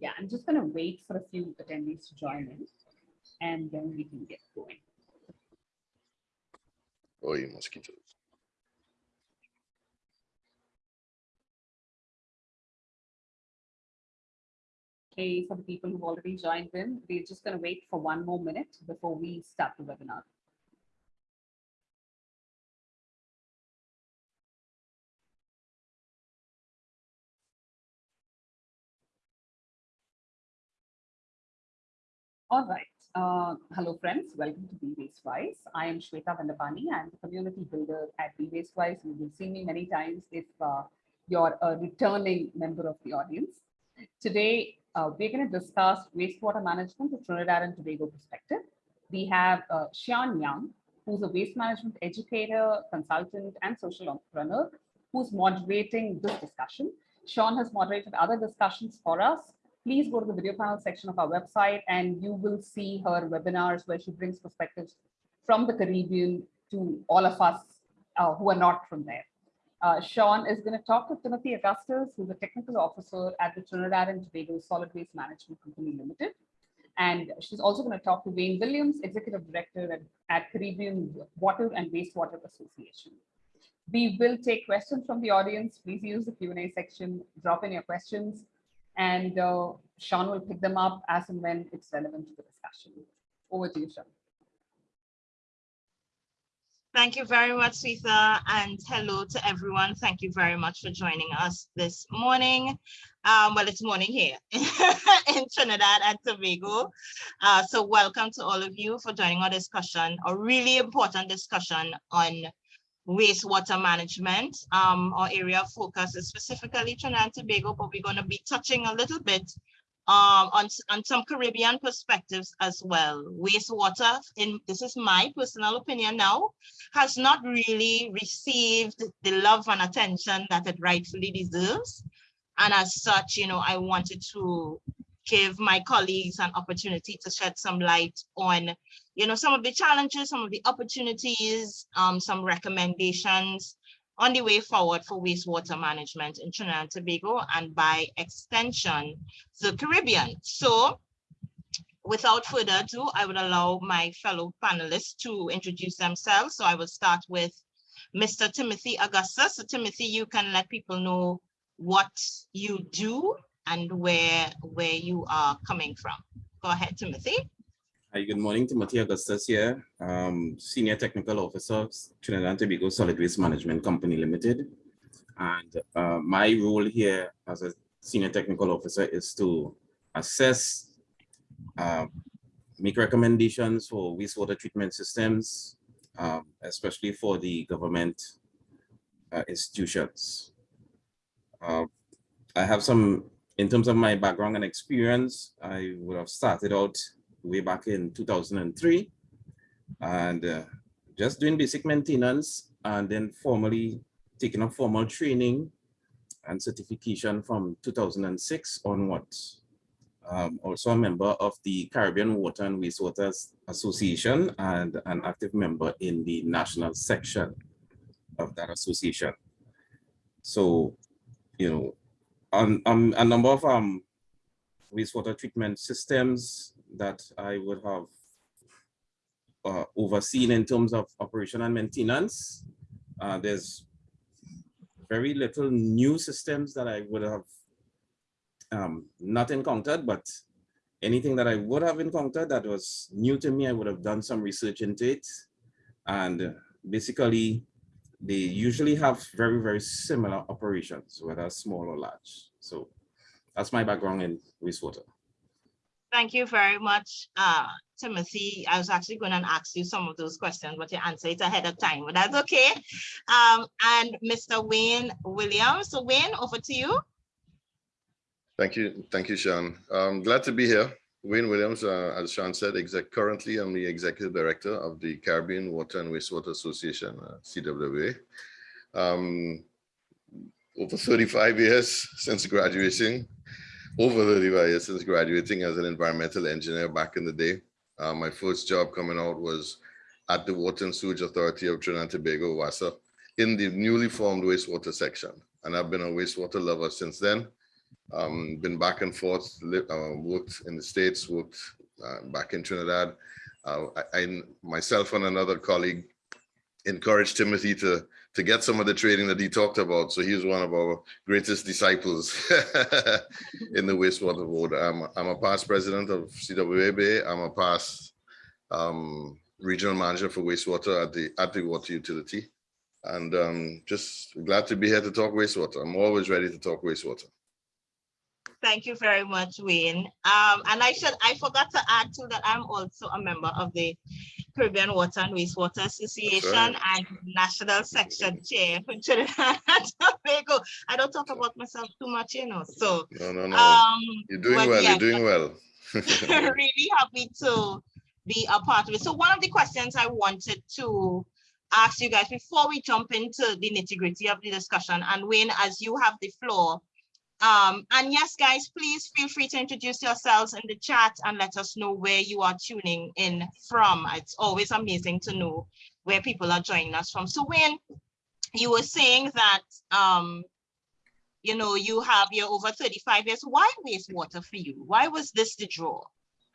Yeah, I'm just going to wait for a few attendees to join in and then we can get going. Oh, you mosquitoes. Okay, for the people who've already joined in, we're just going to wait for one more minute before we start the webinar. All right. Uh, hello, friends. Welcome to Be Waste Wise. I am Shweta Vandapani. I'm the community builder at Be Waste Wise. You will see me many times if uh, you're a returning member of the audience. Today, uh, we're going to discuss wastewater management from Trinidad and Tobago perspective. We have uh, Sean Young, who's a waste management educator, consultant, and social entrepreneur, who's moderating this discussion. Sean has moderated other discussions for us. Please go to the video panel section of our website and you will see her webinars where she brings perspectives from the Caribbean to all of us uh, who are not from there. Uh, Sean is going to talk to Timothy Augustus, who's a technical officer at the Trinidad and Tobago Solid Waste Management Company Limited. And she's also going to talk to Wayne Williams, Executive Director at, at Caribbean Water and Wastewater Association. We will take questions from the audience. Please use the Q&A section, drop in your questions, and uh, Sean will pick them up as and when it's relevant to the discussion. Over to you, Sean. Thank you very much, Sita, and hello to everyone. Thank you very much for joining us this morning. Um, well, it's morning here in Trinidad and Tobago. Uh, so welcome to all of you for joining our discussion, a really important discussion on wastewater management. Um, our area of focus is specifically Trinidad and Tobago, but we're going to be touching a little bit um, on, on some Caribbean perspectives as well. Wastewater, in this is my personal opinion now, has not really received the love and attention that it rightfully deserves. And as such, you know, I wanted to give my colleagues an opportunity to shed some light on, you know, some of the challenges, some of the opportunities, um, some recommendations, on the way forward for wastewater management in Trinidad and Tobago and by extension, the Caribbean. So without further ado, I would allow my fellow panelists to introduce themselves. So I will start with Mr. Timothy Augustus. So Timothy, you can let people know what you do and where, where you are coming from. Go ahead, Timothy. Hi, good morning. Timothy Augustus here, um, Senior Technical Officer, Trinidad and Tobago Solid Waste Management Company Limited. And uh, my role here as a Senior Technical Officer is to assess, uh, make recommendations for wastewater treatment systems, um, especially for the government uh, institutions. Uh, I have some, in terms of my background and experience, I would have started out way back in 2003 and uh, just doing basic maintenance and then formally taking a formal training and certification from 2006 onwards. Um, also a member of the Caribbean Water and Wastewater Association and an active member in the national section of that association. So, you know, on, on a number of um, wastewater treatment systems that I would have uh, overseen in terms of operation and maintenance. Uh, there's very little new systems that I would have um, not encountered, but anything that I would have encountered that was new to me, I would have done some research into it. And basically, they usually have very, very similar operations, whether small or large. So that's my background in wastewater. Thank you very much, uh, Timothy. I was actually going to ask you some of those questions, but you answered it ahead of time, but that's okay. Um, and Mr. Wayne Williams. So Wayne, over to you. Thank you. Thank you, Sean. I'm glad to be here. Wayne Williams, uh, as Sean said, currently I'm the executive director of the Caribbean Water and Wastewater Association, uh, CWA. Um, over 35 years since graduating, over 35 years since graduating as an environmental engineer back in the day. Uh, my first job coming out was at the Water and Sewage Authority of Trinidad and Tobago, WASA, in the newly formed wastewater section. And I've been a wastewater lover since then. Um, been back and forth, uh, worked in the States, worked uh, back in Trinidad. Uh, I, I, myself and another colleague encouraged Timothy to, to get some of the training that he talked about. So he's one of our greatest disciples in the wastewater world. I'm, I'm a past president of CWWA. I'm a past um, regional manager for wastewater at the, at the water utility. And um, just glad to be here to talk wastewater. I'm always ready to talk wastewater. Thank you very much, Wayne. Um, and I should, I forgot to add to that I'm also a member of the Caribbean Water and Wastewater Association right. and National Section Chair for Trinidad and Tobago. I don't talk about myself too much, you know, so. No, no, no. Um, You're doing well. yeah, You're doing well. really happy to be a part of it. So one of the questions I wanted to ask you guys before we jump into the nitty gritty of the discussion, and Wayne, as you have the floor, um, and yes, guys, please feel free to introduce yourselves in the chat and let us know where you are tuning in from. It's always amazing to know where people are joining us from. So Wayne, you were saying that, um, you know, you have your over 35 years. Why wastewater for you? Why was this the draw?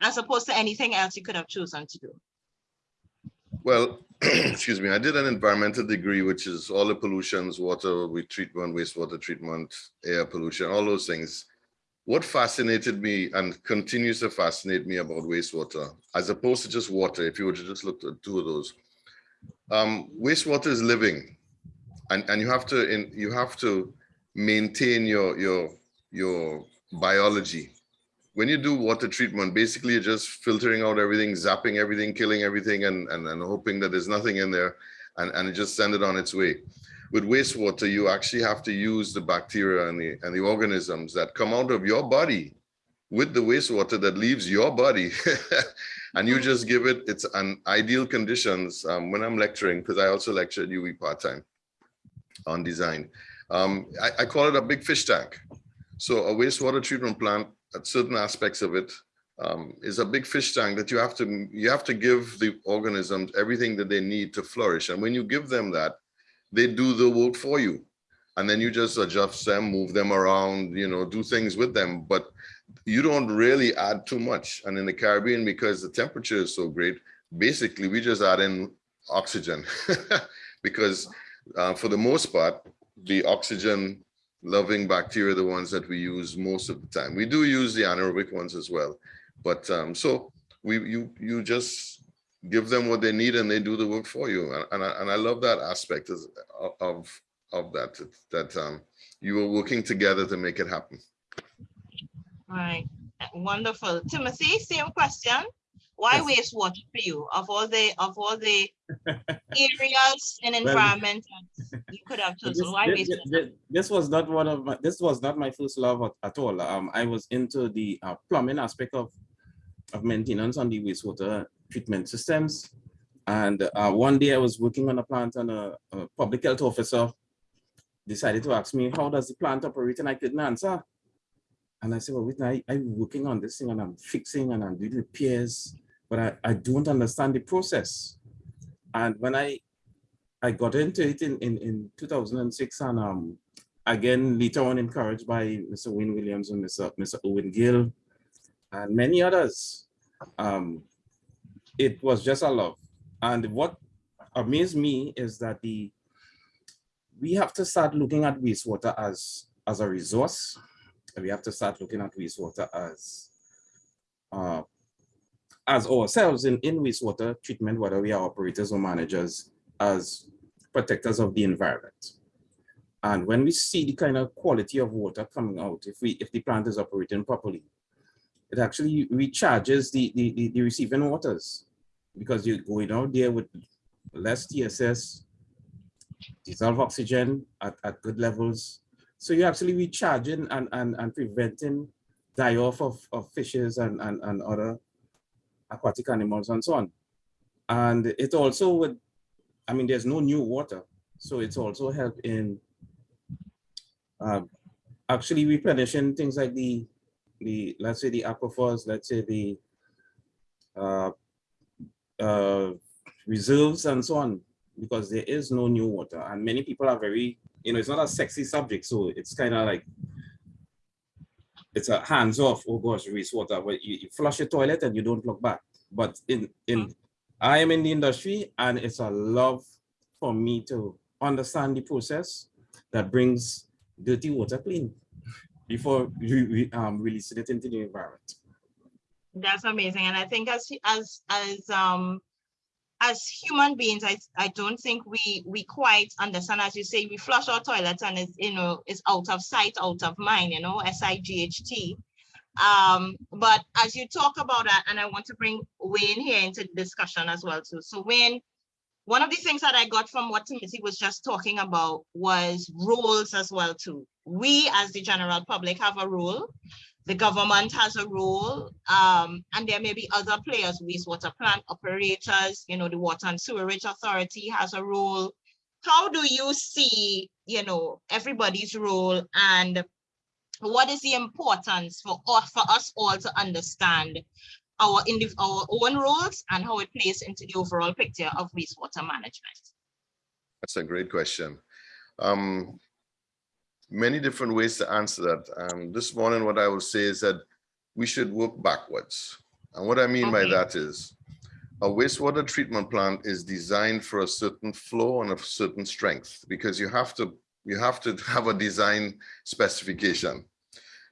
As opposed to anything else you could have chosen to do? Well, excuse me, I did an environmental degree, which is all the pollutions, water treatment, wastewater treatment, air pollution, all those things. What fascinated me and continues to fascinate me about wastewater, as opposed to just water, if you were to just look at two of those, um, wastewater is living, and and you have to in, you have to maintain your your your biology when you do water treatment, basically you're just filtering out everything, zapping everything, killing everything, and, and, and hoping that there's nothing in there and, and just send it on its way. With wastewater, you actually have to use the bacteria and the, and the organisms that come out of your body with the wastewater that leaves your body. and you just give it its an ideal conditions um, when I'm lecturing, because I also lecture at UWI part-time on design. Um, I, I call it a big fish tank. So a wastewater treatment plant at certain aspects of it um, is a big fish tank that you have to you have to give the organisms everything that they need to flourish. And when you give them that, they do the work for you. And then you just adjust them, move them around, you know, do things with them. But you don't really add too much. And in the Caribbean, because the temperature is so great, basically we just add in oxygen because uh, for the most part, the oxygen loving bacteria, the ones that we use most of the time. We do use the anaerobic ones as well. But um, so we you you just give them what they need and they do the work for you. And, and, I, and I love that aspect of, of, of that, that um, you are working together to make it happen. All right, wonderful. Timothy, same question. Why Yes. wastewater for you of all the of all the areas and environment that you could have chosen? Why This, wastewater? this- this was not one of my, this was not my first love at, at all. Um, I was into the uh, plumbing aspect of, of maintenance on the wastewater treatment systems. And uh, one day I was working on a plant and a, a public health officer decided to ask me, how does the plant operate? And I couldn't answer. And I said, well, wait, I, I'm working on this thing and I'm fixing and I'm doing repairs, but I, I don't understand the process. And when I I got into it in, in, in 2006 and um, again, later on encouraged by Mr. Wayne Williams and Mr. Mr. Owen Gill and many others. Um, it was just a love. And what amazed me is that the we have to start looking at wastewater as, as a resource. And we have to start looking at wastewater as uh, as ourselves in, in wastewater treatment, whether we are operators or managers, as protectors of the environment. And when we see the kind of quality of water coming out, if we if the plant is operating properly, it actually recharges the, the, the, the receiving waters because you're going out there with less TSS, dissolved oxygen at, at good levels. So you're actually recharging and, and, and preventing die off of, of fishes and, and, and other aquatic animals and so on. And it also would, I mean, there's no new water. So it's also help in uh, actually replenishing things like the, the, let's say the aquifers, let's say the uh, uh, reserves and so on, because there is no new water. And many people are very, you know, it's not a sexy subject. So it's kind of like, it's a hands off, oh gosh, wastewater, but you, you flush your toilet and you don't look back. But in, in, I am in the industry and it's a love for me to understand the process that brings dirty water clean before we um, releasing it into the environment. That's amazing. And I think as as as um as human beings, I I don't think we we quite understand. As you say, we flush our toilets and it's you know it's out of sight, out of mind. You know, S I G H T. Um, but as you talk about that, and I want to bring Wayne here into the discussion as well too. So Wayne, one of the things that I got from what Timothy was just talking about was roles as well too. We as the general public have a role the government has a role, um, and there may be other players, wastewater plant operators, you know, the Water and Sewerage Authority has a role. How do you see, you know, everybody's role and what is the importance for, for us all to understand our, our own roles and how it plays into the overall picture of wastewater management? That's a great question. Um, many different ways to answer that. Um, this morning, what I will say is that we should work backwards. And what I mean okay. by that is a wastewater treatment plant is designed for a certain flow and a certain strength because you have to you have to have a design specification.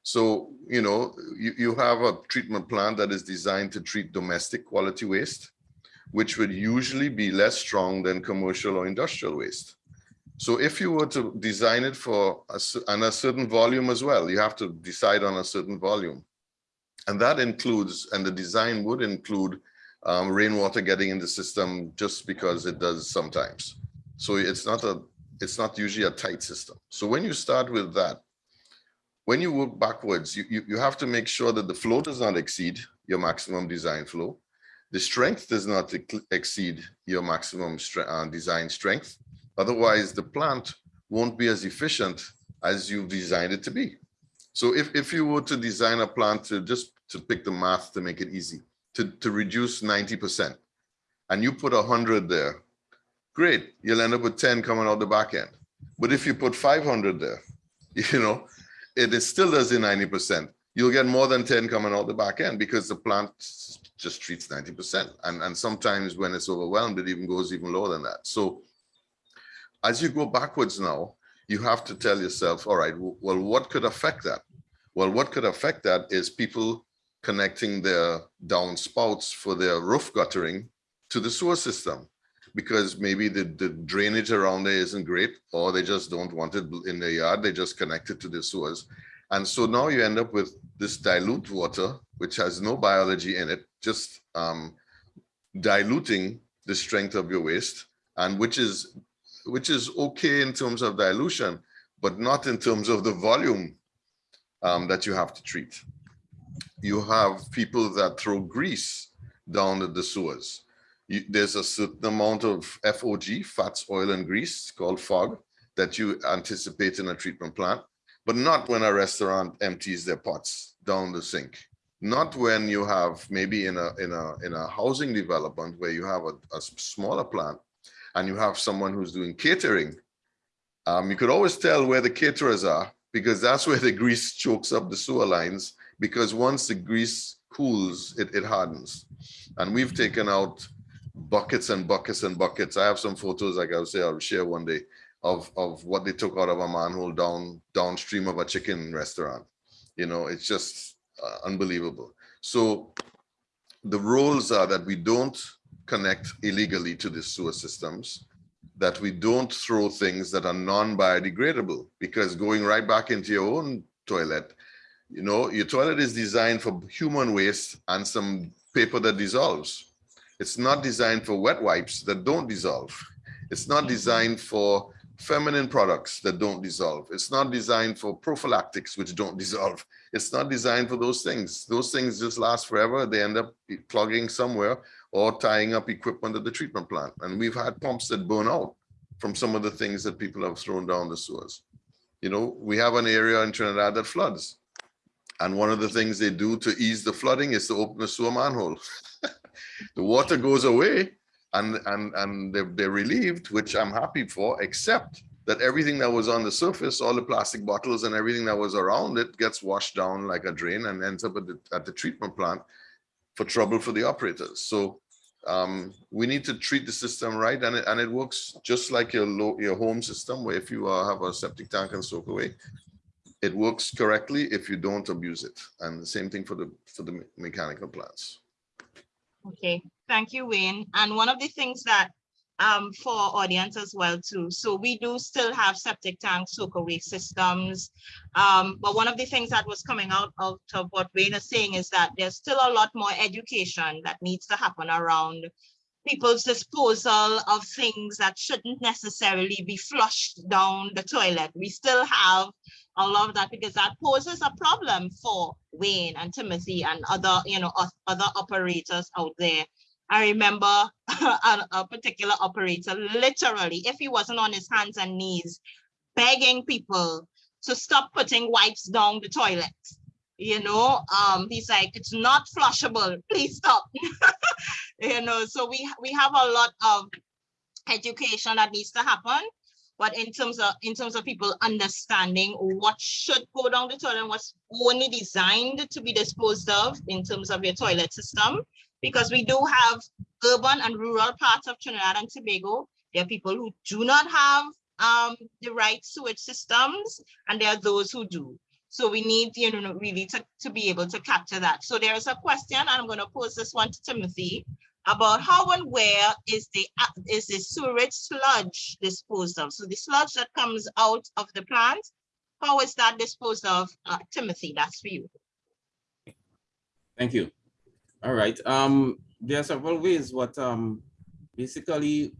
So, you know, you, you have a treatment plant that is designed to treat domestic quality waste, which would usually be less strong than commercial or industrial waste. So if you were to design it for a, and a certain volume as well, you have to decide on a certain volume. And that includes, and the design would include um, rainwater getting in the system just because it does sometimes. So it's not a, it's not usually a tight system. So when you start with that, when you work backwards, you, you, you have to make sure that the flow does not exceed your maximum design flow. The strength does not exceed your maximum uh, design strength Otherwise, the plant won't be as efficient as you've designed it to be. So if, if you were to design a plant to just to pick the math to make it easy, to, to reduce 90%, and you put 100 there, great, you'll end up with 10 coming out the back end. But if you put 500 there, you know, it is still does the 90%. You'll get more than 10 coming out the back end because the plant just treats 90%. And, and sometimes when it's overwhelmed, it even goes even lower than that. So as you go backwards now, you have to tell yourself, all right, well, what could affect that? Well, what could affect that is people connecting their downspouts for their roof guttering to the sewer system because maybe the, the drainage around there isn't great or they just don't want it in their yard. They just connect it to the sewers. And so now you end up with this dilute water, which has no biology in it, just um, diluting the strength of your waste and which is which is okay in terms of dilution, but not in terms of the volume um, that you have to treat. You have people that throw grease down the, sewers. You, there's a certain amount of FOG, fats, oil, and grease called FOG that you anticipate in a treatment plant, but not when a restaurant empties their pots down the sink. Not when you have maybe in a in a in a housing development where you have a, a smaller plant and you have someone who's doing catering, um, you could always tell where the caterers are because that's where the grease chokes up the sewer lines because once the grease cools, it, it hardens. And we've taken out buckets and buckets and buckets. I have some photos, like I'll say, I'll share one day of, of what they took out of a manhole down downstream of a chicken restaurant. You know, it's just uh, unbelievable. So the rules are that we don't connect illegally to the sewer systems, that we don't throw things that are non-biodegradable because going right back into your own toilet, you know, your toilet is designed for human waste and some paper that dissolves. It's not designed for wet wipes that don't dissolve. It's not designed for feminine products that don't dissolve. It's not designed for prophylactics, which don't dissolve. It's not designed for those things. Those things just last forever. They end up plugging somewhere or tying up equipment at the treatment plant. And we've had pumps that burn out from some of the things that people have thrown down the sewers. You know, we have an area in Trinidad that floods. And one of the things they do to ease the flooding is to open a sewer manhole. the water goes away and, and, and they're, they're relieved, which I'm happy for, except that everything that was on the surface, all the plastic bottles and everything that was around it gets washed down like a drain and ends up at the, at the treatment plant for trouble for the operators. So um, we need to treat the system right and it, and it works just like your low, your home system where if you uh, have a septic tank and soak away, it works correctly if you don't abuse it. And the same thing for the for the mechanical plants. Okay, thank you, Wayne. And one of the things that um for audience as well too, so we do still have septic tank soak away systems. Um, but one of the things that was coming out out of what Wayne is saying is that there's still a lot more education that needs to happen around people's disposal of things that shouldn't necessarily be flushed down the toilet. We still have a lot of that because that poses a problem for Wayne and Timothy and other, you know, other operators out there. I remember a, a particular operator, literally, if he wasn't on his hands and knees, begging people to stop putting wipes down the toilet. You know, um, he's like, it's not flushable, please stop. you know, so we we have a lot of education that needs to happen. But in terms of in terms of people understanding what should go down the toilet and what's only designed to be disposed of in terms of your toilet system, because we do have urban and rural parts of Trinidad and Tobago. There are people who do not have um, the right sewage systems, and there are those who do. So we need, you know, really to, to be able to capture that. So there is a question, and I'm going to pose this one to Timothy about how and where is the is the sewage sludge disposed of? So the sludge that comes out of the plant, how is that disposed of? Uh, Timothy, that's for you. Thank you. All right. Um, there are several ways what um basically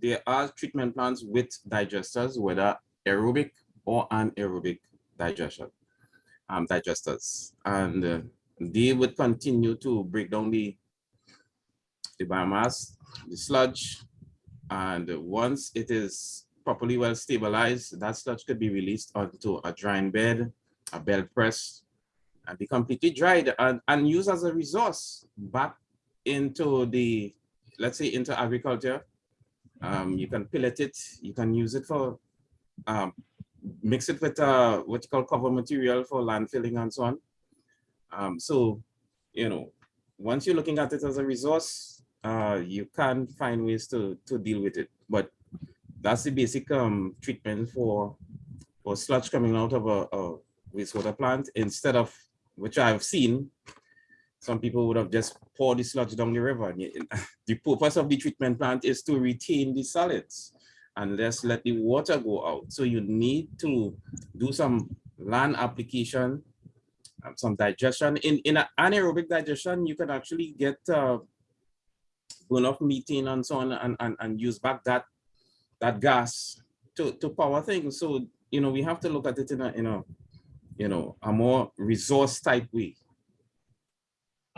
there are treatment plants with digesters, whether aerobic or anaerobic digestion, um, digesters, and uh, they would continue to break down the the biomass, the sludge, and once it is properly well stabilized, that sludge could be released onto a drying bed, a bed press, and be completely dried and, and used as a resource back into the, let's say into agriculture. Um, you can pellet it, you can use it for, um, mix it with uh, what you call cover material for landfilling and so on. Um, so, you know, once you're looking at it as a resource, uh, you can find ways to, to deal with it. But that's the basic um, treatment for, for sludge coming out of a, a wastewater plant instead of which I've seen, some people would have just poured the sludge down the river. The purpose of the treatment plant is to retain the solids and just let the water go out. So you need to do some land application, um, some digestion. In, in an anaerobic digestion, you can actually get uh, burn methane and so on and, and, and use back that, that gas to, to power things. So, you know, we have to look at it in a, in a, you know, a more resource type way.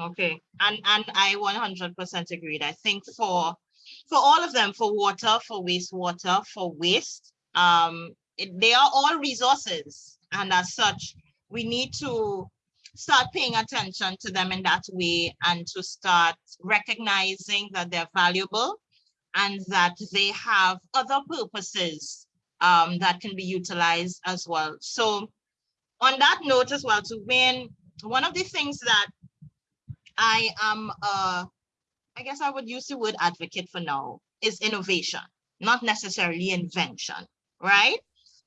Okay, and and I one hundred percent agreed. I think for for all of them, for water, for wastewater, for waste, um, it, they are all resources, and as such, we need to start paying attention to them in that way and to start recognizing that they're valuable and that they have other purposes um, that can be utilized as well. So on that note as well, to Wayne, one of the things that I am, uh, I guess I would use the word advocate for now, is innovation, not necessarily invention, right?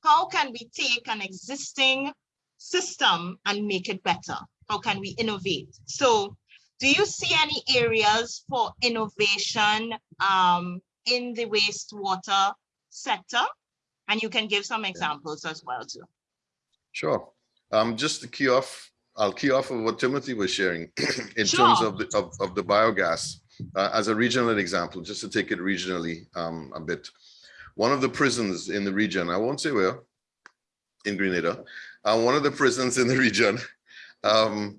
How can we take an existing system and make it better? How can we innovate? So do you see any areas for innovation um, in the wastewater sector? And you can give some examples as well too. Sure. Um, just to key off, I'll key off of what Timothy was sharing in terms of the, of, of the biogas. Uh, as a regional example, just to take it regionally um, a bit. One of the prisons in the region, I won't say where, in Grenada, uh, one of the prisons in the region, um,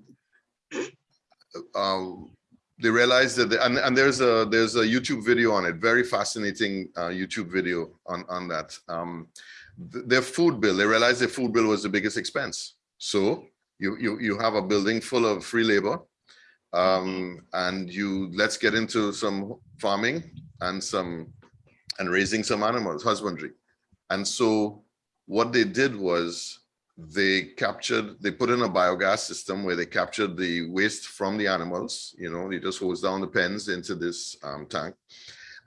um, they realized that, the- and, and there's a, there's a YouTube video on it, very fascinating uh, YouTube video on, on that. Um, th- their food bill, they realized their food bill was the biggest expense. So you, you, you have a building full of free labor. Um, and you, let's get into some farming and some, and raising some animals, husbandry. And so what they did was they captured, they put in a biogas system where they captured the waste from the animals, you know, you just hose down the pens into this um, tank.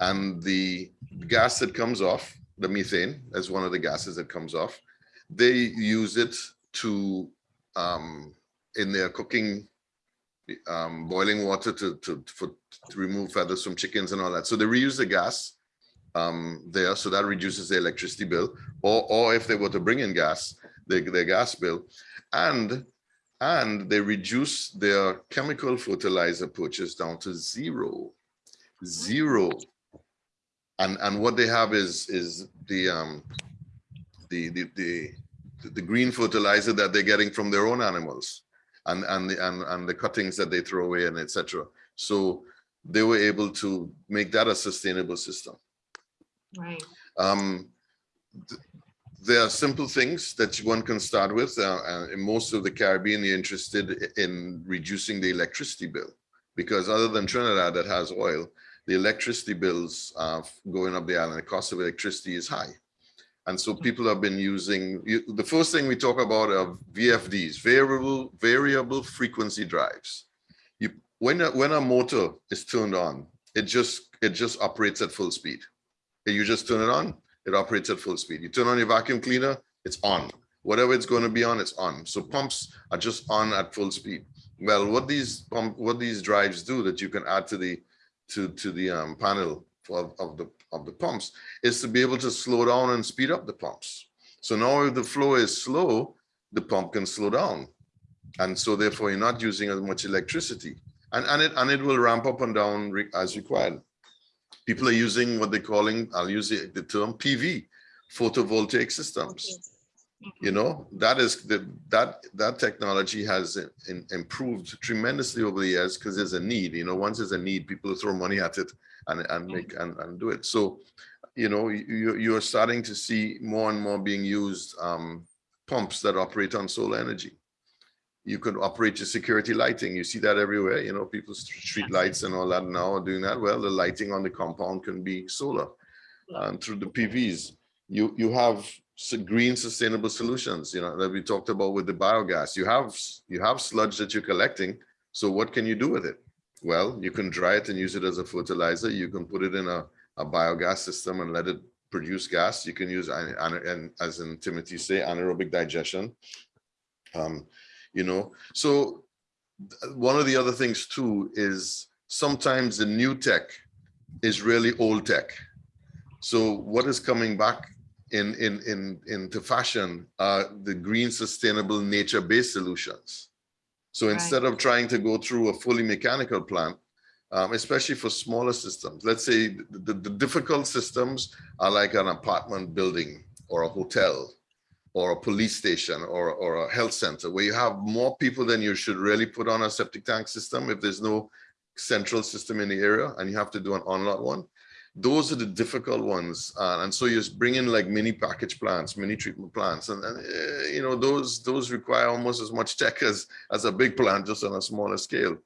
And the gas that comes off, the methane, as one of the gases that comes off, they use it to, um, in their cooking, um, boiling water to, to, for, to remove feathers from chickens and all that. So they reuse the gas um, there, so that reduces the electricity bill. Or, or if they were to bring in gas, their, their gas bill, and and they reduce their chemical fertilizer purchase down to zero, zero. And and what they have is is the um the the the the green fertilizer that they're getting from their own animals and and the and, and the cuttings that they throw away and etc. So they were able to make that a sustainable system. Right. Um, th- there are simple things that one can start with. Uh, uh, in most of the Caribbean, you're interested in reducing the electricity bill because other than Trinidad that has oil, the electricity bills uh, going up the island, the cost of electricity is high. And so people have been using, the first thing we talk about are VFDs, variable, variable frequency drives. You, when, a- when a motor is turned on, it just, it just operates at full speed. You just turn it on, it operates at full speed. You turn on your vacuum cleaner, it's on. Whatever it's going to be on, it's on. So pumps are just on at full speed. Well, what these pump, what these drives do that you can add to the to to the um, panel of, of the of the pumps is to be able to slow down and speed up the pumps. So now if the flow is slow, the pump can slow down, and so therefore you're not using as much electricity, and and it and it will ramp up and down as required people are using what they're calling, I'll use the, the term PV, photovoltaic systems. Mm-hmm. You know, that is the that that technology has in, improved tremendously over the years because there's a need. You know, once there's a need, people throw money at it and and make and, and do it. So, you know, you you're starting to see more and more being used um, pumps that operate on solar energy. You could operate your security lighting. You see that everywhere. You know, people's street lights and all that now are doing that. Well, the lighting on the compound can be solar and through the PVs. You you have green sustainable solutions. You know that we talked about with the biogas. You have you have sludge that you're collecting. So what can you do with it? Well, you can dry it and use it as a fertilizer. You can put it in a, a biogas system and let it produce gas. You can use an- an- and as in Timothy say anaerobic digestion. Um, you know, so one of the other things too is sometimes the new tech is really old tech. So what is coming back in in in into fashion are the green, sustainable, nature-based solutions. So Right. instead of trying to go through a fully mechanical plant, um, especially for smaller systems, let's say the, the, the difficult systems are like an apartment building or a hotel or a police station or, or a health center where you have more people than you should really put on a septic tank system if there's no central system in the area and you have to do an on-lot one. Those are the difficult ones. Uh, and so you just bring in like mini package plants, mini treatment plants. And, and uh, you know, those those require almost as much tech as, as a big plant, just on a smaller scale.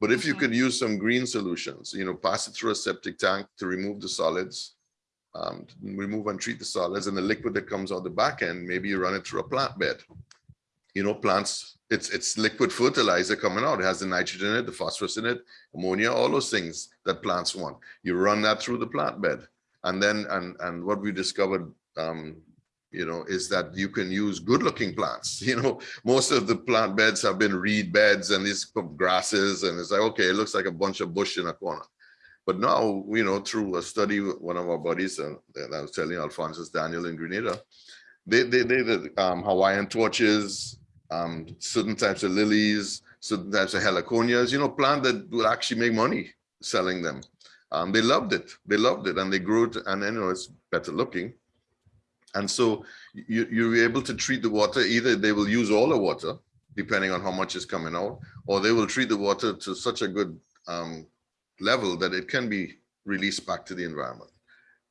But if you Mhm. could use some green solutions, you know, pass it through a septic tank to remove the solids, um, remove and treat the solids and the liquid that comes out the back end, maybe you run it through a plant bed. You know, plants, it's it's liquid fertilizer coming out. It has the nitrogen in it, the phosphorus in it, ammonia, all those things that plants want. You run that through the plant bed. And then, and, and what we discovered, um, you know, is that you can use good looking plants. You know, most of the plant beds have been reed beds and these grasses and it's like, okay, it looks like a bunch of bush in a corner. But now, you know, through a study, one of our buddies, uh, I was telling Alphonsus Daniel in Grenada, they, they, they, the um, Hawaiian torches, um, certain types of lilies, certain types of heliconias, you know, plant that will actually make money selling them. Um, they loved it. They loved it and they grew it and you know, it's better looking. And so you, you're able to treat the water, either they will use all the water, depending on how much is coming out, or they will treat the water to such a good um, level that it can be released back to the environment.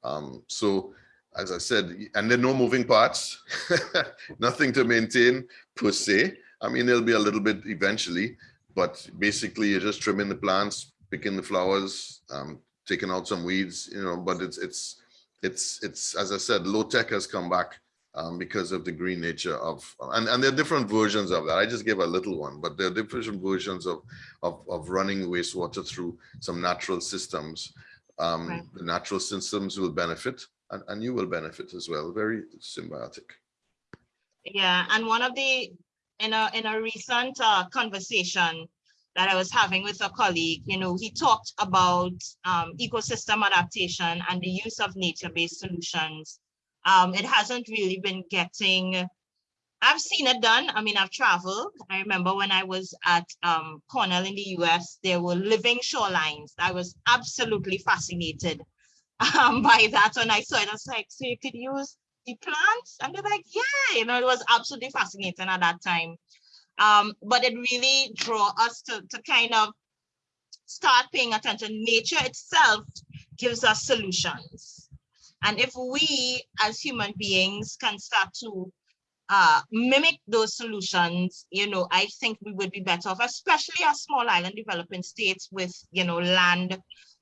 Um, so as I said, and there are no moving parts, nothing to maintain per se. I mean, there'll be a little bit eventually, but basically you're just trimming the plants, picking the flowers, um, taking out some weeds, you know, but it's, it's, it's, it's, as I said, low tech has come back um, because of the green nature of, and, and there are different versions of that. I just gave a little one, but there are different versions of, of, of running wastewater through some natural systems. Um, Right. The natural systems will benefit and, and you will benefit as well. Very symbiotic. Yeah, and one of the, in a, in a recent uh, conversation that I was having with a colleague, you know, he talked about um, ecosystem adaptation and the use of nature-based solutions. Um, it hasn't really been getting, I've seen it done. I mean, I've traveled. I remember when I was at um, Cornell in the US, there were living shorelines. I was absolutely fascinated um, by that when I saw it. I was like, so you could use the plants? And they're like, yeah, you know, it was absolutely fascinating at that time. Um, but it really drew us to, to kind of start paying attention. Nature itself gives us solutions. And if we as human beings can start to uh, mimic those solutions, you know, I think we would be better off, especially as small island developing states with, you know, land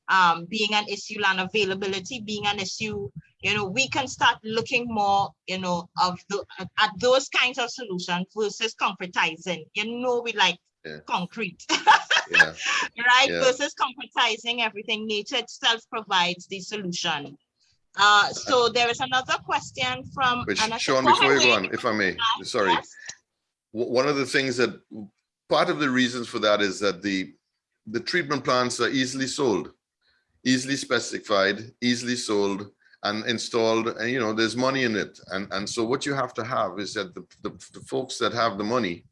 um, being an issue, land availability being an issue, you know, we can start looking more, you know, of the at those kinds of solutions versus concretizing. You know, we like Yeah. concrete, Yeah, right? Yeah. Versus concretizing everything. Nature itself provides the solution. Uh, so there is another question from. which Anna- Sean, before you go on, if I may, Wade. sorry. Yes. one of the things that part of the reasons for that is that the the treatment plants are easily sold easily specified easily sold and installed and you know there's money in it. And and so what you have to have is that the, the, the folks that have the money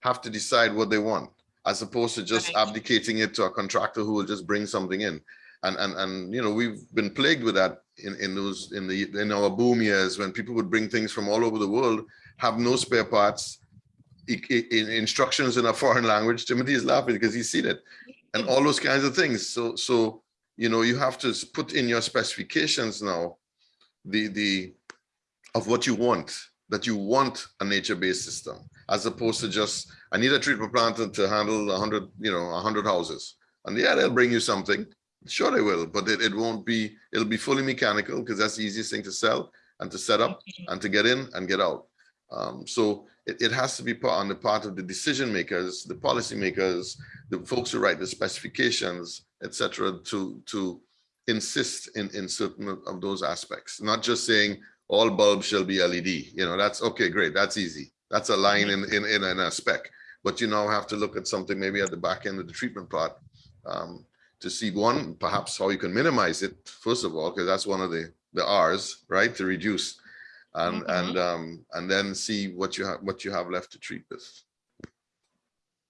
have to decide what they want as opposed to just Right. abdicating it to a contractor who will just bring something in. And and and you know we've been plagued with that in in those in the in our boom years when people would bring things from all over the world have no spare parts i- i- in instructions in a foreign language. Timothy is laughing because he's seen it. And all those kinds of things. So so you know you have to put in your specifications now the the of what you want that you want a nature-based system as opposed to just i need a treatment plant to- handle 100 you know 100 houses. And yeah they'll bring you something. Sure they will, but it, it won't be, it'll be fully mechanical because that's the easiest thing to sell and to set up and to get in and get out. Um, so it, it has to be part on the part of the decision makers, the policy makers, the folks who write the specifications, etc., to, to insist in, in certain of- of those aspects, not just saying all bulbs shall be LED, you know, that's, okay, great, that's easy. That's a line in, in, in a spec, but you now have to look at something maybe at the back end of the treatment part. Um, to see one, perhaps how you can minimize it, first of all, because that's one of the, the Rs, right, to reduce. And, Mhm. and, um, and then see what you have, what you have left to treat with.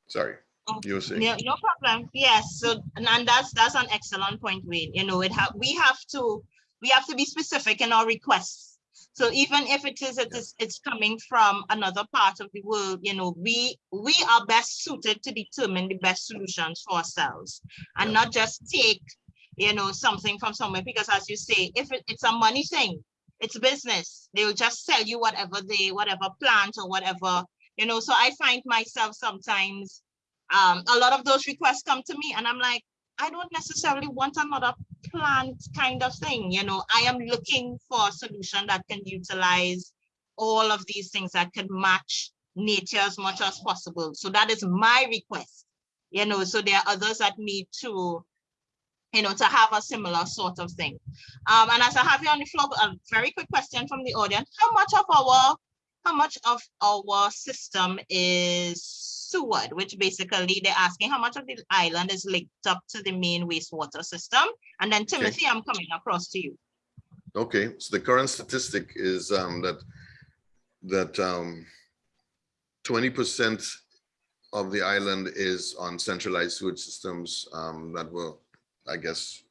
Sorry, you were saying, No, no problem. Yes, so and, that's that's an excellent point, Wayne. You know, it have we have to we have to be specific in our requests. So even if it is it is it's coming from another part of the world, you know, we we are best suited to determine the best solutions for ourselves and Yeah. not just take, you know, something from somewhere because as you say, if it, it's a money thing, it's business. They will just sell you whatever they whatever plant or whatever, you know. So I find myself sometimes um, a lot of those requests come to me and I'm like, I don't necessarily want another plant kind of thing, you know, I am looking for a solution that can utilize all of these things that can match nature as much as possible. So that is my request, you know, so there are others that need to, you know, to have a similar sort of thing. Um, and as I have you on the floor, a very quick question from the audience, how much of our how much of our system is sewered, which basically they're asking how much of the island is linked up to the main wastewater system. And then Timothy, I'm coming across to you. okay, so the current statistic is, um, that, that, um, twenty percent of the island is on centralized sewage systems, um, that were, I guess,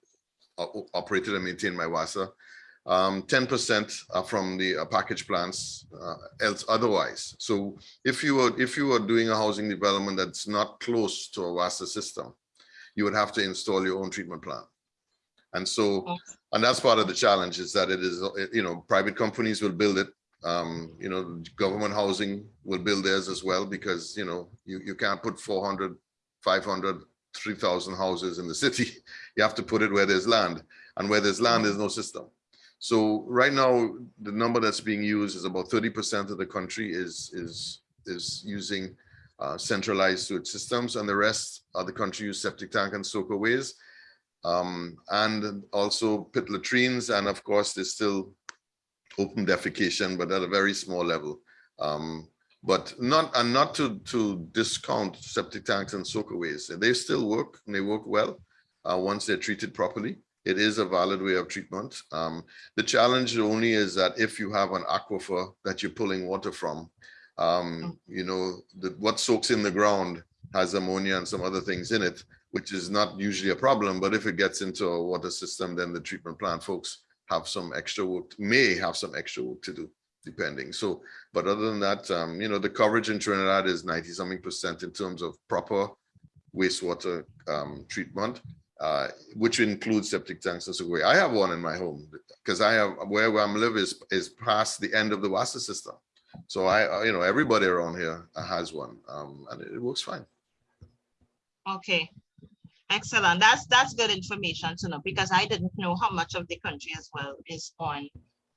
operated and maintained by WASA. Um, ten percent are from the uh, package plants, uh, else otherwise. So if you were, if you were doing a housing development that's not close to a WASA system, you would have to install your own treatment plant. And so, and that's part of the challenge is that it is, uh, you know, private companies will build it. Um, you know, government housing will build theirs as well because, you know, you, you can't put 400, 500, 3,000 houses in the city. You have to put it where there's land and where there's land, there's no system. So right now, the number that's being used is about 30% of the country is, is, is using uh, centralized sewage systems and the rest of the country use septic tank and soakaways. Um, and also pit latrines. And of course, there's still open defecation, but at a very small level. Um, but not and not to to discount septic tanks and soakaways. They still work and they work well uh, once they're treated properly. It is a valid way of treatment. Um, the challenge only is that if you have an aquifer that you're pulling water from, um, you know, the, what soaks in the ground has ammonia and some other things in it, which is not usually a problem. But if it gets into a water system, then the treatment plant folks have some extra work, may have some extra work to do depending. So, but other than that, um, you know, the coverage in Trinidad is 90 something percent in terms of proper wastewater um, treatment, uh, which includes septic tanks and so on. I have one in my home because I have where I'm live is is past the end of the water system. So I, you know, everybody around here has one, um, and it works fine. Okay, excellent. That's that's good information to know because I didn't know how much of the country as well is on.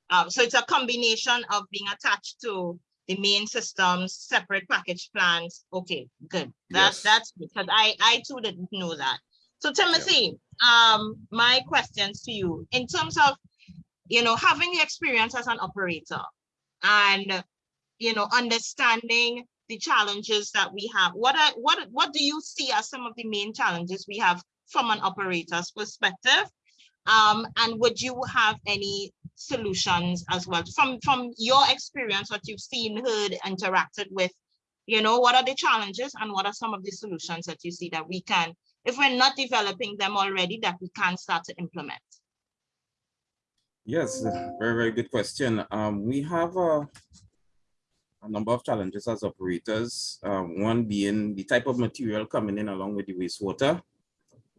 Um, so it's a combination of being attached to the main systems, separate package plans. Okay, good. That's Yes. that's because I I too didn't know that. So Timothy, um, my questions to you in terms of you know having the experience as an operator and you know understanding the challenges that we have. What are what what do you see as some of the main challenges we have from an operator's perspective? Um, and would you have any solutions as well from from your experience, what you've seen, heard, interacted with? You know, what are the challenges and what are some of the solutions that you see that we can, if we're not developing them already, that we can start to implement? Yes, very, very good question. Um, we have a, a number of challenges as operators. Um, one being the type of material coming in along with the wastewater,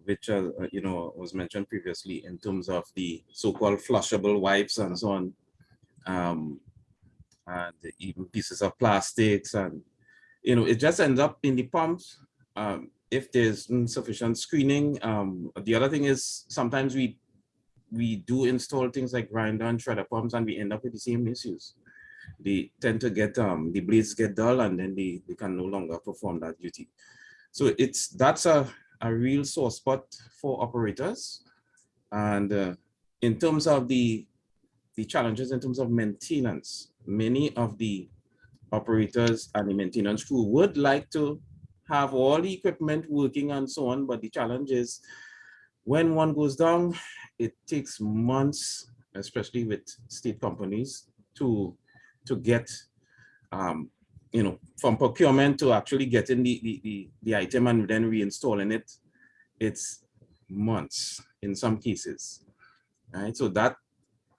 which, uh, uh, you know, was mentioned previously in terms of the so-called flushable wipes and so on. Um, and even pieces of plastics and, you know, it just ends up in the pumps. Um, if there's insufficient screening, um, the other thing is sometimes we we do install things like grinder and shredder pumps and we end up with the same issues. They tend to get, um, the blades get dull and then they, they can no longer perform that duty. So it's, that's a, a real sore spot for operators. And uh, in terms of the, the challenges in terms of maintenance, many of the operators and the maintenance crew would like to have all the equipment working and so on, but the challenge is when one goes down, it takes months, especially with state companies, to to get, um, you know, from procurement to actually getting the, the, the, the item and then reinstalling it, it's months in some cases, right? So that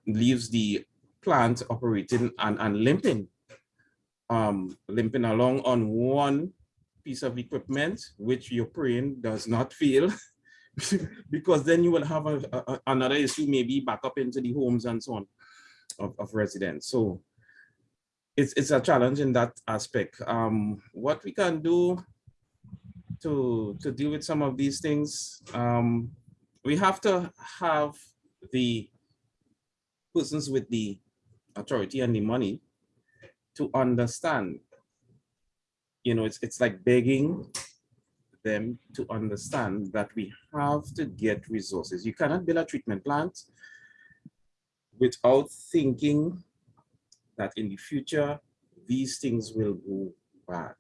leaves the plant operating and, and limping, um, limping along on one piece of equipment, which your brain does not feel because then you will have a, a- another issue, maybe back up into the homes and so on of, of residents. So it's, it's a challenge in that aspect. Um, what we can do to, to deal with some of these things, um, we have to have the persons with the authority and the money to understand. You know, it's, it's like begging them to understand that we have to get resources. You cannot build a treatment plant without thinking that in the future, these things will go bad.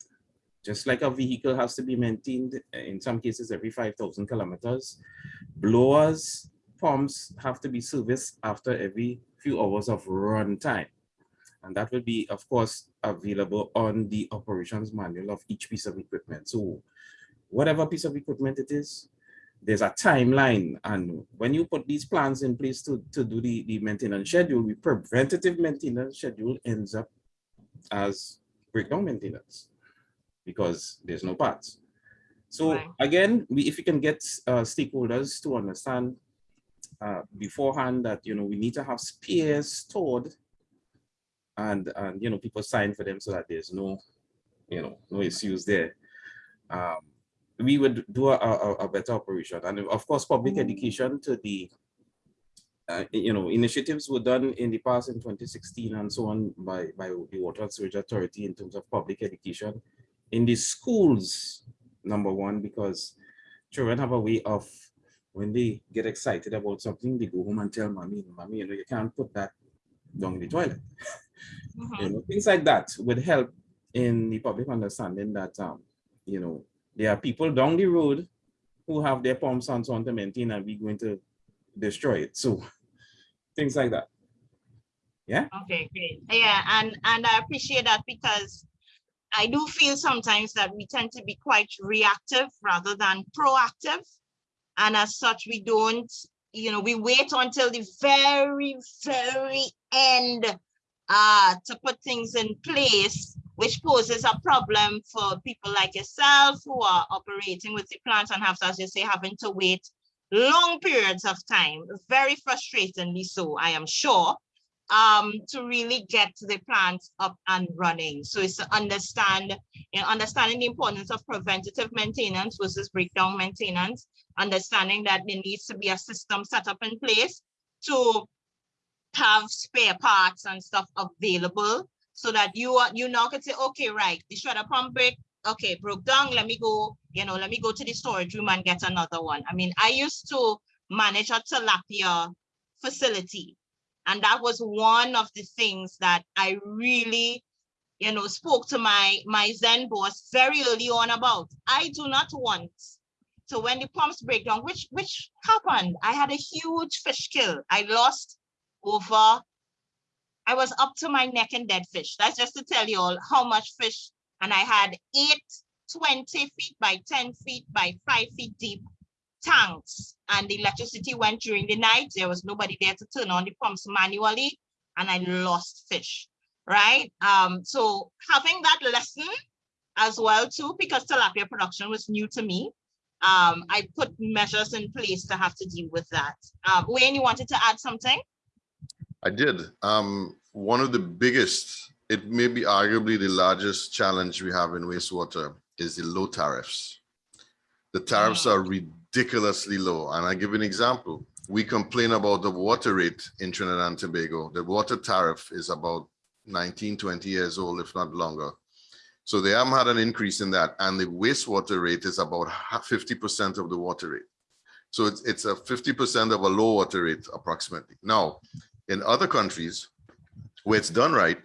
Just like a vehicle has to be maintained, uh, in some cases every 5,000 kilometers, blowers, pumps have to be serviced after every few hours of run time. And that will be, of course, available on the operations manual of each piece of equipment. So whatever piece of equipment it is, there's a timeline. And when you put these plans in place to, to do the, the maintenance schedule, the preventative maintenance schedule ends up as breakdown maintenance because there's no parts. So Right. again, we, if we can get uh, stakeholders to understand uh, beforehand that, you know, we need to have spares stored and, and, you know, people sign for them so that there's no, you know, no issues there. Um, we would do a, a, a better operation. And of course, public education to the uh, you know, initiatives were done in the past in 2016 and so on by, by the Water and Sewage Authority in terms of public education in the schools, number one, because children have a way of, when they get excited about something, they go home and tell mommy, mommy, you know, you can't put that down in the toilet. Mhm. You know, things like that would help in the public understanding that, um, you know, there are people down the road who have their pumps and so on to maintain and we're going to destroy it. So things like that. Yeah. Okay, great. Yeah, and and I appreciate that because I do feel sometimes that we tend to be quite reactive rather than proactive. And as such, we don't, you know, we wait until the very, very end uh, to put things in place, which poses a problem for people like yourself who are operating with the plants and have, as you say, having to wait long periods of time, very frustratingly so, I am sure um to really get the plants up and running. So it's to understand you know understanding the importance of preventative maintenance versus breakdown maintenance understanding that there needs to be a system set up in place to have spare parts and stuff available so that you are you now can say okay right the shredder pump break okay broke down let me go you know let me go to the storage room and get another one i mean i used to manage a tilapia facility and that was one of the things that I really, you know, spoke to my, my Zen boss very early on about. I do not want, so when the pumps break down, which, which happened, I had a huge fish kill. I lost over, I was up to my neck in dead fish. That's just to tell you all how much fish. And I had eight 20 feet by 10 feet by five feet deep tanks and the electricity went during the night. There was nobody there to turn on the pumps manually and I lost fish, right? Um, so having that lesson as well too, because tilapia production was new to me, um, I put measures in place to have to deal with that. Um, Wayne, you wanted to add something? I did. Um, one of the biggest, it may be arguably the largest challenge we have in wastewater is the low tariffs. The tariffs are ridiculously low. And I give an example. We complain about the water rate in Trinidad and Tobago. The water tariff is about 19, 20 years old, if not longer. So they haven't had an increase in that. And the wastewater rate is about 50% of the water rate. So it's, it's a 50% of a low water rate approximately. Now, in other countries where it's done right,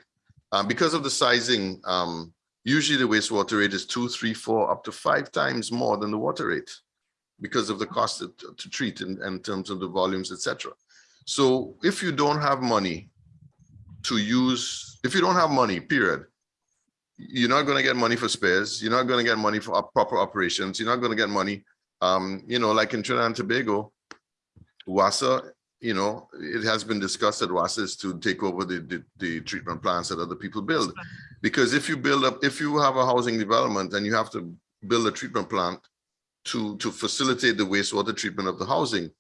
um, because of the sizing, um, usually the wastewater rate is two, three, four, up to five times more than the water rate because of the cost to, to treat in, in terms of the volumes, etc. So if you don't have money to use, if you don't have money, period, you're not going to get money for spares. You're not going to get money for proper operations. You're not going to get money. Um, you know, like in Trinidad and Tobago, WASA, you know, it has been discussed at WASA is to take over the, the, the treatment plants that other people build. Because if you build up, if you have a housing development and you have to build a treatment plant to, to facilitate the wastewater treatment of the housing,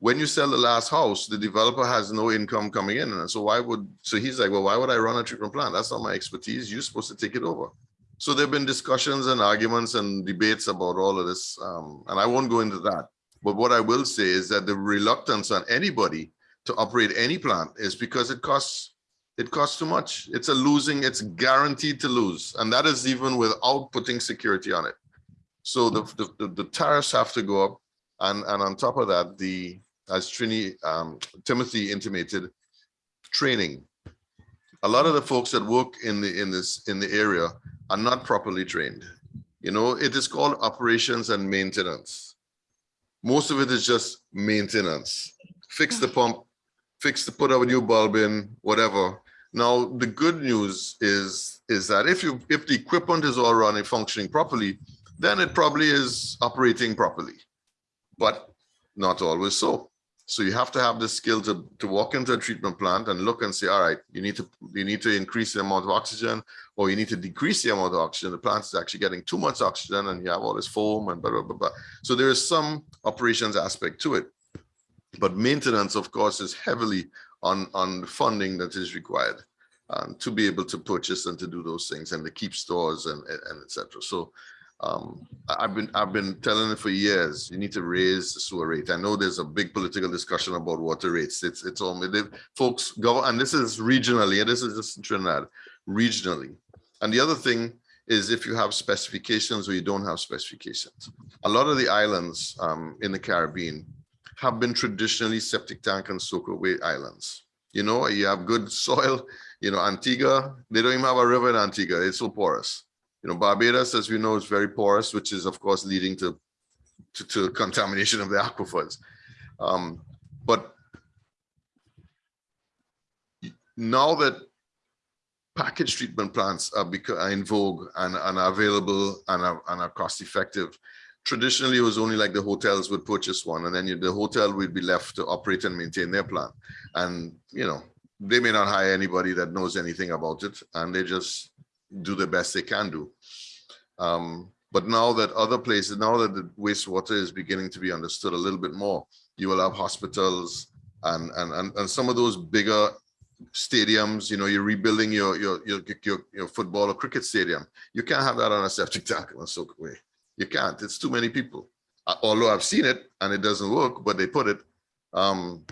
when you sell the last house, the developer has no income coming in. And so why would, so he's like, well, why would I run a treatment plant? That's not my expertise. You're supposed to take it over. So there've been discussions and arguments and debates about all of this. Um, and I won't go into that. But what I will say is that the reluctance on anybody to operate any plant is because it costs it costs too much. It's a losing, it's guaranteed to lose. And that is even without putting security on it. So the, the, the tariffs have to go up. And, and on top of that, the as Trini, um, Timothy intimated, training. A lot of the folks that work in the in this in the area are not properly trained. You know, it is called operations and maintenance. Most of it is just maintenance. Fix the pump, fix the put a new bulb in, whatever. Now the good news is is that if you if the equipment is all running functioning properly, then it probably is operating properly, but not always so. So you have to have the skill to, to walk into a treatment plant and look and say, all right, you need to you need to increase the amount of oxygen or you need to decrease the amount of oxygen. The plant is actually getting too much oxygen and you have all this foam and blah, blah, blah, blah. So there is some operations aspect to it. But maintenance, of course, is heavily on, on funding that is required um, to be able to purchase and to do those things and to keep stores and, and etc. So Um, I've been, I've been telling it for years, you need to raise the sewer rate. I know there's a big political discussion about water rates. It's, it's all, they- folks go, and this is regionally, and this is just in Trinidad, regionally. And the other thing is if you have specifications or you don't have specifications. A lot of the islands um, in the Caribbean have been traditionally septic tank and soakaway islands. You know, you have good soil, you know, Antigua, they don't even have a river in Antigua, it's so porous. You know, Barbados, as we know, is very porous, which is of course leading to, to, to contamination of the aquifers. Um, but now that package treatment plants are, are in vogue and, and are available and are, and are cost effective, traditionally it was only like the hotels would purchase one and then you, the hotel would be left to operate and maintain their plant. And, you know, they may not hire anybody that knows anything about it and they just do the best they can do. Um, but now that other places, now that the wastewater is beginning to be understood a little bit more, you will have hospitals and, and, and, and some of those bigger stadiums, you know, you're rebuilding your, your, your, your, your football or cricket stadium. You can't have that on a septic tank in a soak away. You can't, it's too many people. Uh, Although I've seen it and it doesn't work, but they put it. Um,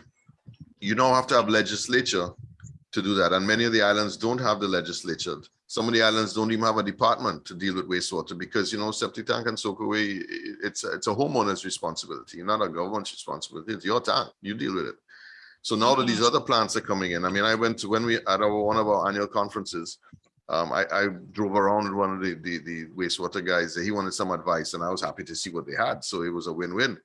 you now have to have legislature to do that. And many of the islands don't have the legislature. Some of the islands don't even have a department to deal with wastewater because, you know, septic tank and soak away it's a- it's a homeowner's responsibility, not a government's responsibility. It's your tank, you deal with it. So now that these other plants are coming in, I mean, I went to, when we, at our, one of our annual conferences, um, I, I drove around with one of the, the, the wastewater guys, he wanted some advice and I was happy to see what they had. So it was a win-win.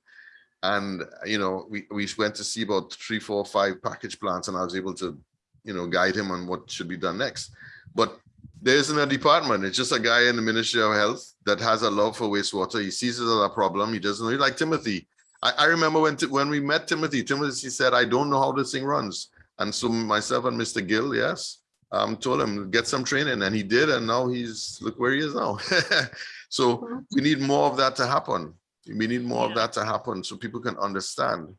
And, you know, we, we went to see about three, four, five package plants and I was able to, you know, guide him on what should be done next. But there isn't a department. It's just a guy in the Ministry of Health that has a love for wastewater. He sees it as a problem. He doesn't really like Timothy. I, I remember when, when we met Timothy, Timothy said, I don't know how this thing runs. And so myself and Mr. Gill, yes, um, told him get some training and he did. And now he's, look where he is now. So we need more of that to happen. We need more of that to happen so people can understand,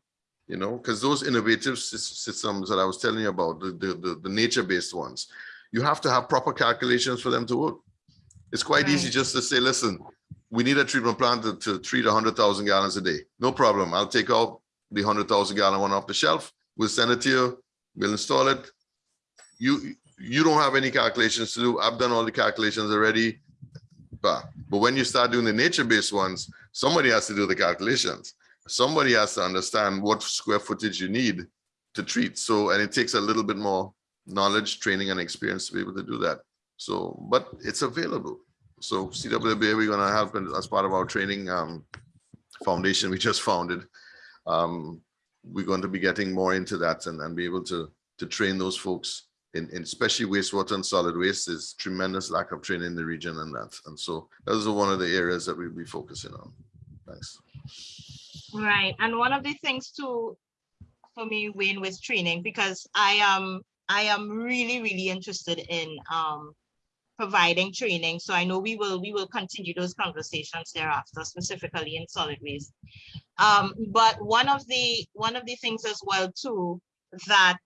you know, because those innovative systems that I was telling you about, the, the, the, the nature-based ones, you have to have proper calculations for them to work. It's quite easy just to say, listen, we need a treatment plant to, to treat hundred thousand gallons a day. No problem. I'll take out the hundred thousand gallon one off the shelf. We'll send it to you. We'll install it. You, you don't have any calculations to do. I've done all the calculations already. But, but when you start doing the nature-based ones, somebody has to do the calculations. Somebody has to understand what square footage you need to treat. So, and it takes a little bit more knowledge, training and experience to be able to do that. So, but it's available. So CWWA, we're gonna help in- as part of our training um, foundation we just founded. Um, We're going to be getting more into that and, and be able to, to train those folks in, in especially wastewater and solid waste. There's tremendous lack of training in the region and that. And so those are one of the areas that we'll be focusing on. Thanks. Right, and one of the things too, for me, Wayne, with training, because I am, I am really, really interested in um providing training. So I know we will, we will continue those conversations thereafter, specifically in solid waste. Um, but one of the, one of the things as well too, that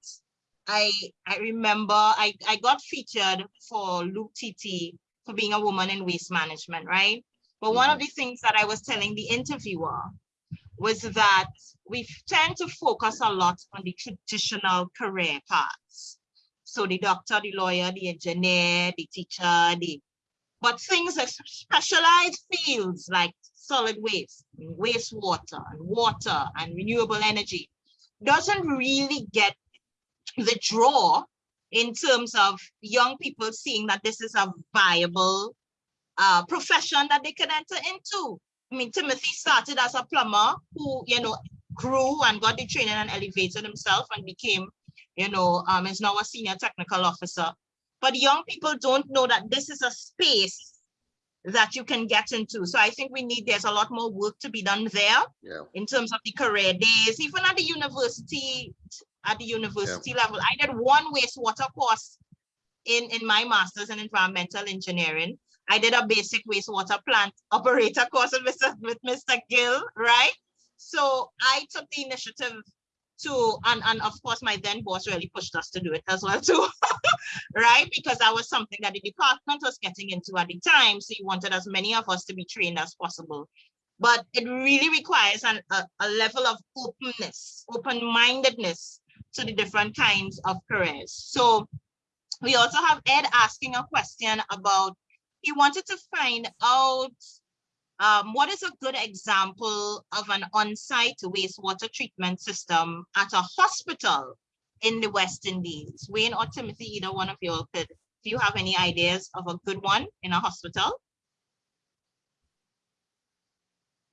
I, I remember I, I got featured for Loop TT for being a woman in waste management, right? But one of the things that I was telling the interviewer was that we tend to focus a lot on the traditional career paths. So the doctor, the lawyer, the engineer, the teacher, the, but things like specialized fields like solid waste, and wastewater, and water, and renewable energy doesn't really get the draw in terms of young people seeing that this is a viable uh, profession that they can enter into. I mean, Timothy started as a plumber who, you know, grew and got the training and elevated himself and became, you know, um, is now a senior technical officer. But young people don't know that this is a space that you can get into. So I think we need, there's a lot more work to be done there Yeah. in terms of the career days, even at the university, at the university level. I did one wastewater course in, in my master's in environmental engineering. I did a basic wastewater plant operator course with Mr. with Mr. Gill, right? So I took the initiative to, and, and of course, my then boss really pushed us to do it as well too, right? Because that was something that the department was getting into at the time. So he wanted as many of us to be trained as possible. But it really requires an, a, a level of openness, open-mindedness to the different kinds of careers. So we also have Ed asking a question about, he wanted to find out um, what is a good example of an on-site wastewater treatment system at a hospital in the West Indies? Wayne or Timothy, either one of you could, do you have any ideas of a good one in a hospital?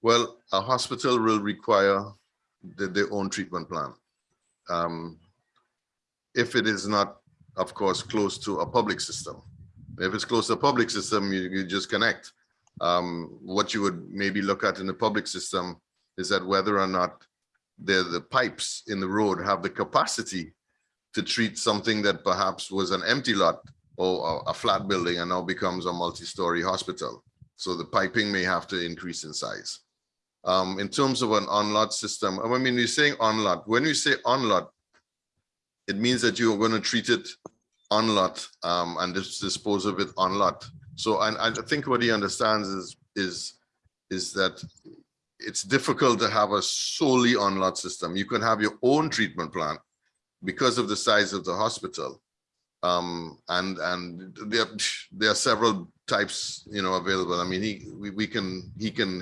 Well, a hospital will require the, their own treatment plan. Um, if it is not, of course, close to a public system. If it's close to a public system, you, you just connect. Um, what you would maybe look at in the public system is that whether or not the, the pipes in the road have the capacity to treat something that perhaps was an empty lot or a, flat building and now becomes a multi-story hospital. So the piping may have to increase in size. Um, in terms of an on-lot system, I mean, you're saying on-lot. When you say on-lot, it means that you're going to treat it on-lot um, and dispose of it on-lot. So I think what he understands is is is that it's difficult to have a solely on-lot system. You can have your own treatment plant because of the size of the hospital. Um, and and there, there are several types, you know, available. I mean, he we, we can he can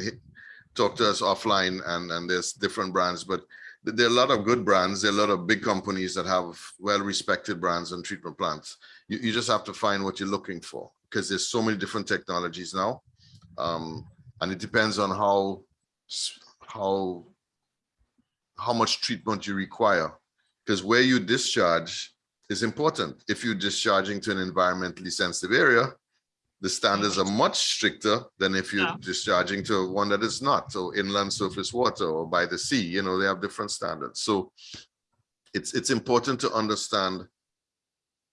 talk to us offline and, and there's different brands, but there are a lot of good brands. There are a lot of big companies that have well-respected brands and treatment plants. You, you just have to find what you're looking for because there's so many different technologies now. Um, and it depends on how, how, how much treatment you require. Because where you discharge is important. If you're discharging to an environmentally sensitive area, the standards are much stricter than if you're Yeah. discharging to one that is not. So inland surface water or by the sea, you know, they have different standards. So it's it's important to understand,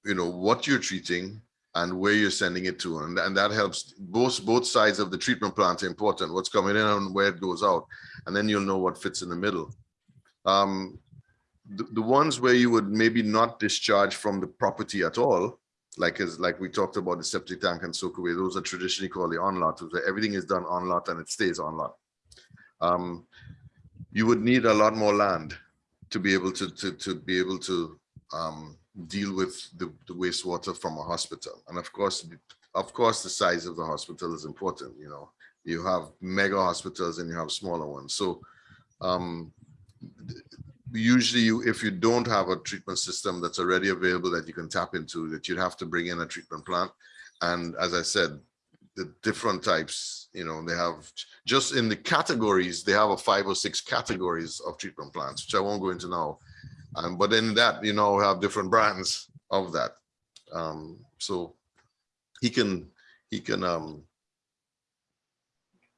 you know, what you're treating and where you're sending it to. And, and that helps both both sides of the treatment plant are important, what's coming in and where it goes out. And then you'll know what fits in the middle. Um, the, the ones where you would maybe not discharge from the property at all, like as like we talked about the septic tank and soak away, those are traditionally called the on-lot, where everything is done on-lot and it stays on-lot. Um, you would need a lot more land to be able to to to be able to um, deal with the, the wastewater from a hospital. And of course, of course, the size of the hospital is important. You know, you have mega hospitals and you have smaller ones. So um, usually you, if you don't have a treatment system that's already available that you can tap into, that you'd have to bring in a treatment plant. And as I said, the different types, you know, they have just in the categories, they have a five or six categories of treatment plants, which I won't go into now. Um, but in that, you know, have different brands of that. Um, so he can, he can, um,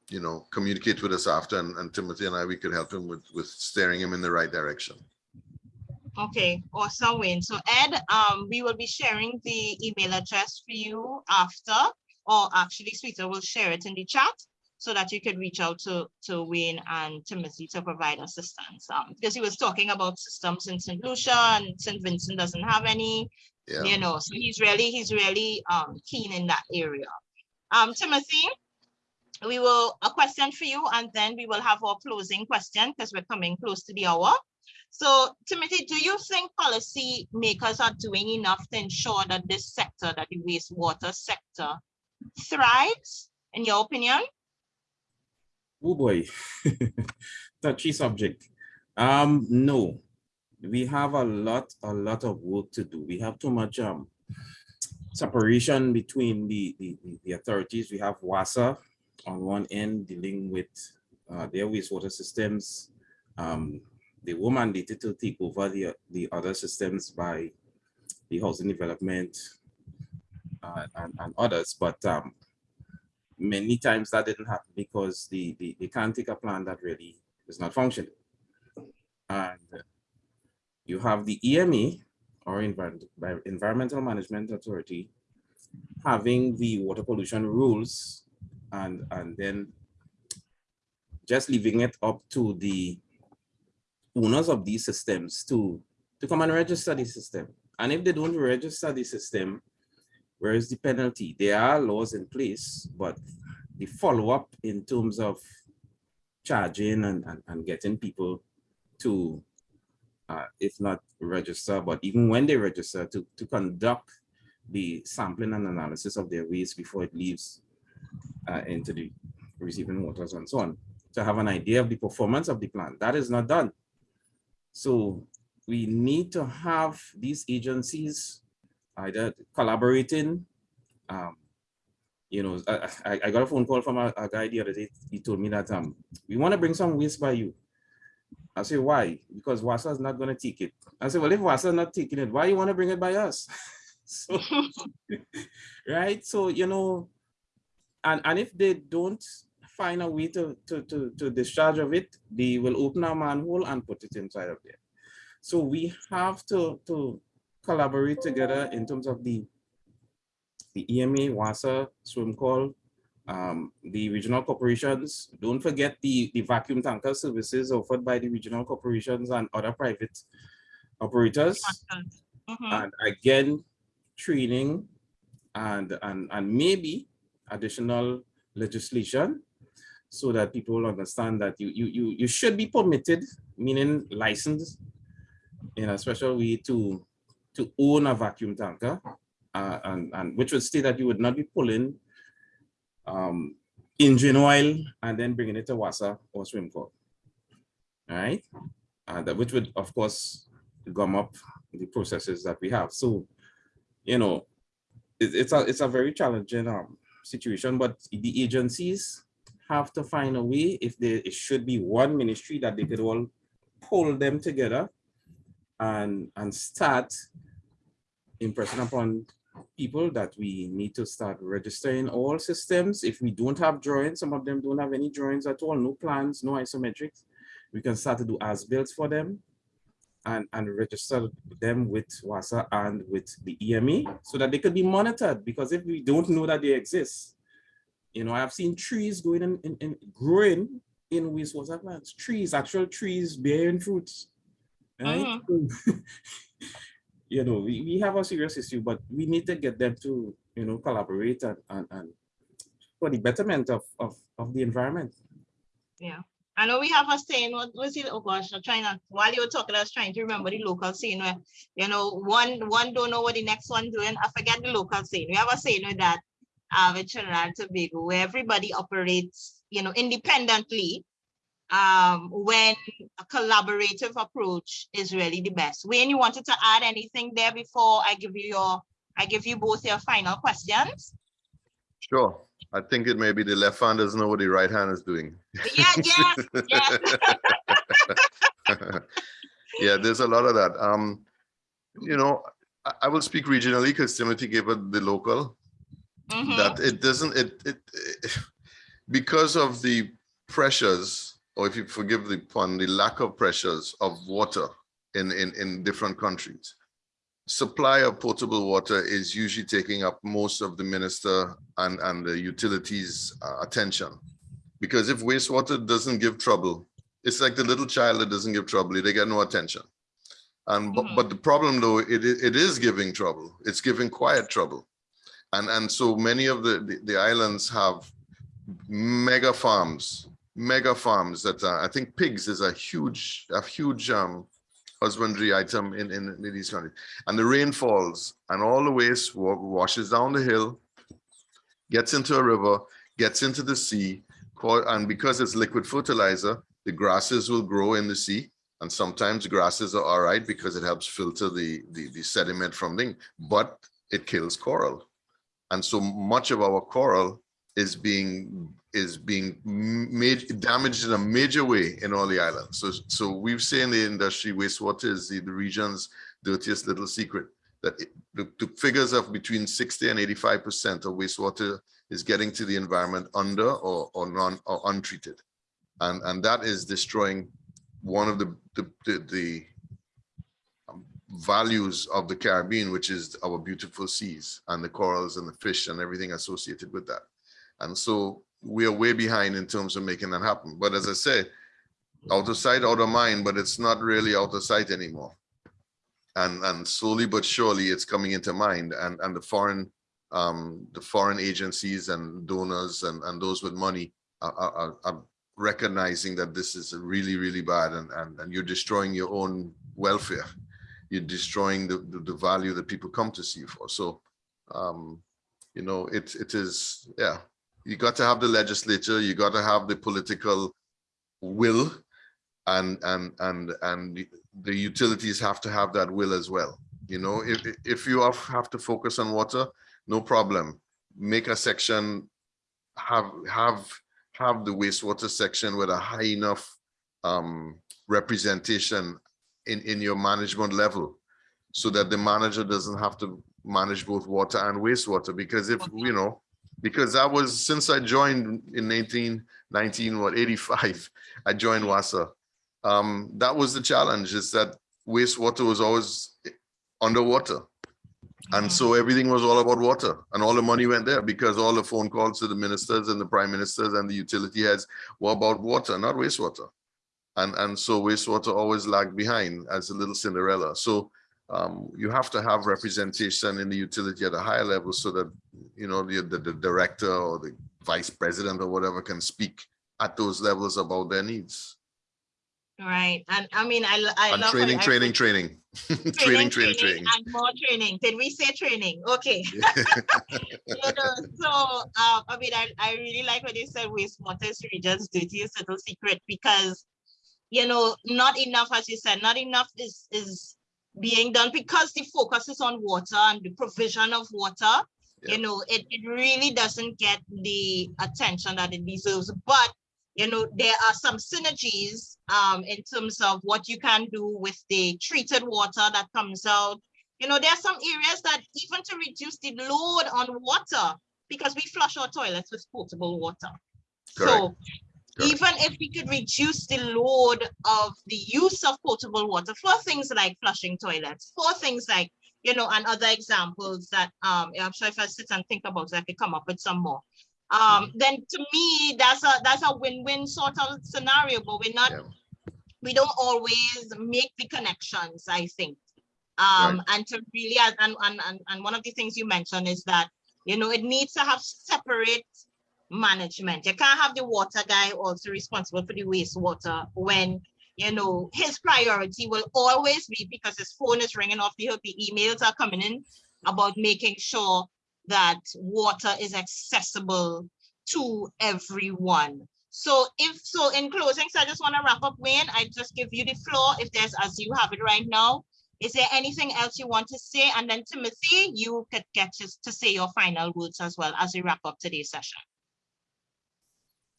you know, communicate with us after and, and Timothy and I, we could help him with, with steering him in the right direction. Okay, awesome, Wayne. So Ed, um, we will be sharing the email address for you after, or actually Sweeta will share it in the chat so that you could reach out to, to Wayne and Timothy to provide assistance. Um, because he was talking about systems in St. Lucia and St. Vincent doesn't have any, Yeah. you know, so he's really, he's really um, keen in that area. Um, Timothy, we will, a question for you, and then we will have our closing question because we're coming close to the hour. So Timothy, do you think policy makers are doing enough to ensure that this sector, that the wastewater sector thrives, in your opinion? Oh boy, touchy subject. Um, no, we have a lot, a lot of work to do. We have too much um separation between the the, the- the authorities. We have WASA on one end dealing with uh, their wastewater systems. Um, they were mandated to take over the the other systems by the housing development uh, and, and others, but um, many times that didn't happen because the, the they can't take a plan that really is not functioning. And you have the EMA or Environment, Environmental Management Authority having the water pollution rules and and then just leaving it up to the owners of these systems to, to come and register the system. And if they don't register the system, where is the penalty? There are laws in place, but the follow-up in terms of charging and, and, and getting people to, uh, if not register, but even when they register, to, to conduct the sampling and analysis of their waste before it leaves uh, into the receiving waters and so on, to have an idea of the performance of the plant. That is not done. So we need to have these agencies either collaborating. Um, you know, I, I, got a phone call from a, a, guy the other day. He told me that um, we want to bring some waste by you. I say, why? Because WASA is not going to take it. I said, well, if WASA is not taking it, why you want to bring it by us? so, right? So, you know, and, and if they don't find a way to, to, to, to discharge of it, they will open a manhole and put it inside of there. So we have to, to collaborate together in terms of the, the EMA, WASA, SWMCOL, um, the regional corporations. Don't forget the, the vacuum tanker services offered by the regional corporations and other private operators. Mm -hmm. And again, training and, and, and maybe additional legislation so that people understand that you, you, you, you should be permitted, meaning licensed in a special way to, to own a vacuum tanker, uh, and, and which would state that you would not be pulling um, engine oil and then bringing it to WASA or SWMCOL, all right? Uh, that, which would, of course, gum up the processes that we have. So, you know, it, it's, a, it's a very challenging um, situation, but the agencies have to find a way if there it should be one ministry that they could all pull them together and and start impressing upon people that we need to start registering all systems. If we don't have drawings, some of them don't have any drawings at all, no plans, no isometrics, we can start to do as-builds for them and, and register them with WASA and with the EMA so that they could be monitored. Because if we don't know that they exist, you know, I've seen trees going in, in, in growing in wastewater plants, trees, actual trees bearing fruits, right? Uh -huh. you know, we, we have a serious issue, but we need to get them to, you know, collaborate and, and, and for the betterment of, of, of the environment. Yeah. I know we have a saying, what was it? Oh gosh, I'm trying to, while you were talking, I was trying to remember the local saying where, you know, one one don't know what the next one doing. I forget the local saying. We have a saying with that uh, with Trinidad and Tobago where everybody operates, you know, independently um, when a collaborative approach is really the best. Wayne, you wanted to add anything there before I give you your, I give you both your final questions? Sure. I think it may be the left hand doesn't know what the right hand is doing. Yeah, yes, yes. yeah, there's a lot of that. Um, you know, I, I will speak regionally because Timothy gave it the local. Mm -hmm. That it doesn't it, it it because of the pressures, or if you forgive the pun, the lack of pressures of water in in in different countries supply of potable water is usually taking up most of the minister and, and the utilities uh, attention. Because if wastewater doesn't give trouble, it's like the little child that doesn't give trouble, they get no attention. And but, mm -hmm. but the problem though, it, it is giving trouble. It's giving quiet trouble. And, and so many of the, the, the islands have mega farms, mega farms that I think pigs is a huge, a huge um, husbandry item in, in, in these countries. And the rain falls and all the waste washes down the hill, gets into a river, gets into the sea, and because it's liquid fertilizer, the grasses will grow in the sea. And sometimes grasses are all right because it helps filter the, the, the sediment from thing, but it kills coral. And so much of our coral is being is being damaged in a major way in all the islands. So, so we've seen the industry wastewater is the, the region's dirtiest little secret. That it, the, the, figures of between 60 and 85 percent of wastewater is getting to the environment under or, or non or untreated, and and that is destroying one of the the, the, the um, values of the Caribbean, which is our beautiful seas and the corals and the fish and everything associated with that. And so we are way behind in terms of making that happen. But as I say, out of sight, out of mind, but it's not really out of sight anymore. And, and slowly but surely it's coming into mind and, and the foreign, um, the foreign agencies and donors and, and those with money are, are, are recognizing that this is really, really bad and, and, and you're destroying your own welfare. You're destroying the, the, the value that people come to see you for. So, um, you know, it, it is, yeah, you got to have the legislature, you got to have the political will and, and, and, and the- utilities have to have that will as well. You know, if, if you have have to focus on water, no problem. Make a section, have, have, have the wastewater section with a high enough um, representation in, in your management level so that the manager doesn't have to manage both water and wastewater because if, you know, because that was, since I joined in 1919, what, 85, I joined WASA. Um, that was the challenge is that wastewater was always underwater. And so everything was all about water and all the money went there because all the phone calls to the ministers and the prime ministers and the utility heads were about water, not wastewater. And, and so wastewater always lagged behind as a little Cinderella. So um, you have to have representation in the utility at a higher level so that, you know, the, the, the director or the vice president or whatever can speak at those levels about their needs. Right, and I mean, I, I And love. how training, training, training. Training, training, training. And more training. Did we say training? Okay. You know, so, um, I mean, I, I really like what you said wastewater is region's dirtiest little secret because, you know, not enough, as you said, not enough is, is being done because the focus is on water and the provision of water. Yeah. You know, it, it really doesn't get the attention that it deserves, but you know, there are some synergies um, in terms of what you can do with the treated water that comes out. You know, there are some areas that even to reduce the load on water, because we flush our toilets with potable water. So Correct. Even if we could reduce the load of the use of potable water for things like flushing toilets, for things like, you know, and other examples that um, I'm sure if I sit and think about it, I could come up with some more um then to me that's a that's a win-win sort of scenario but we're not Yeah. we don't always make the connections i think um and to really and and- and one of the things you mentioned is that you know it needs to have separate management you can't have the water guy also responsible for the wastewater when you know his priority will always be because his phone is ringing off the hook the emails are coming in about making sure that water is accessible to everyone. So if so, in closing, so I just want to wrap up, Wayne. I just give you the floor if there's as you have it right now. Is there anything else you want to say? And then Timothy, you could get to, to say your final words as well as we wrap up today's session.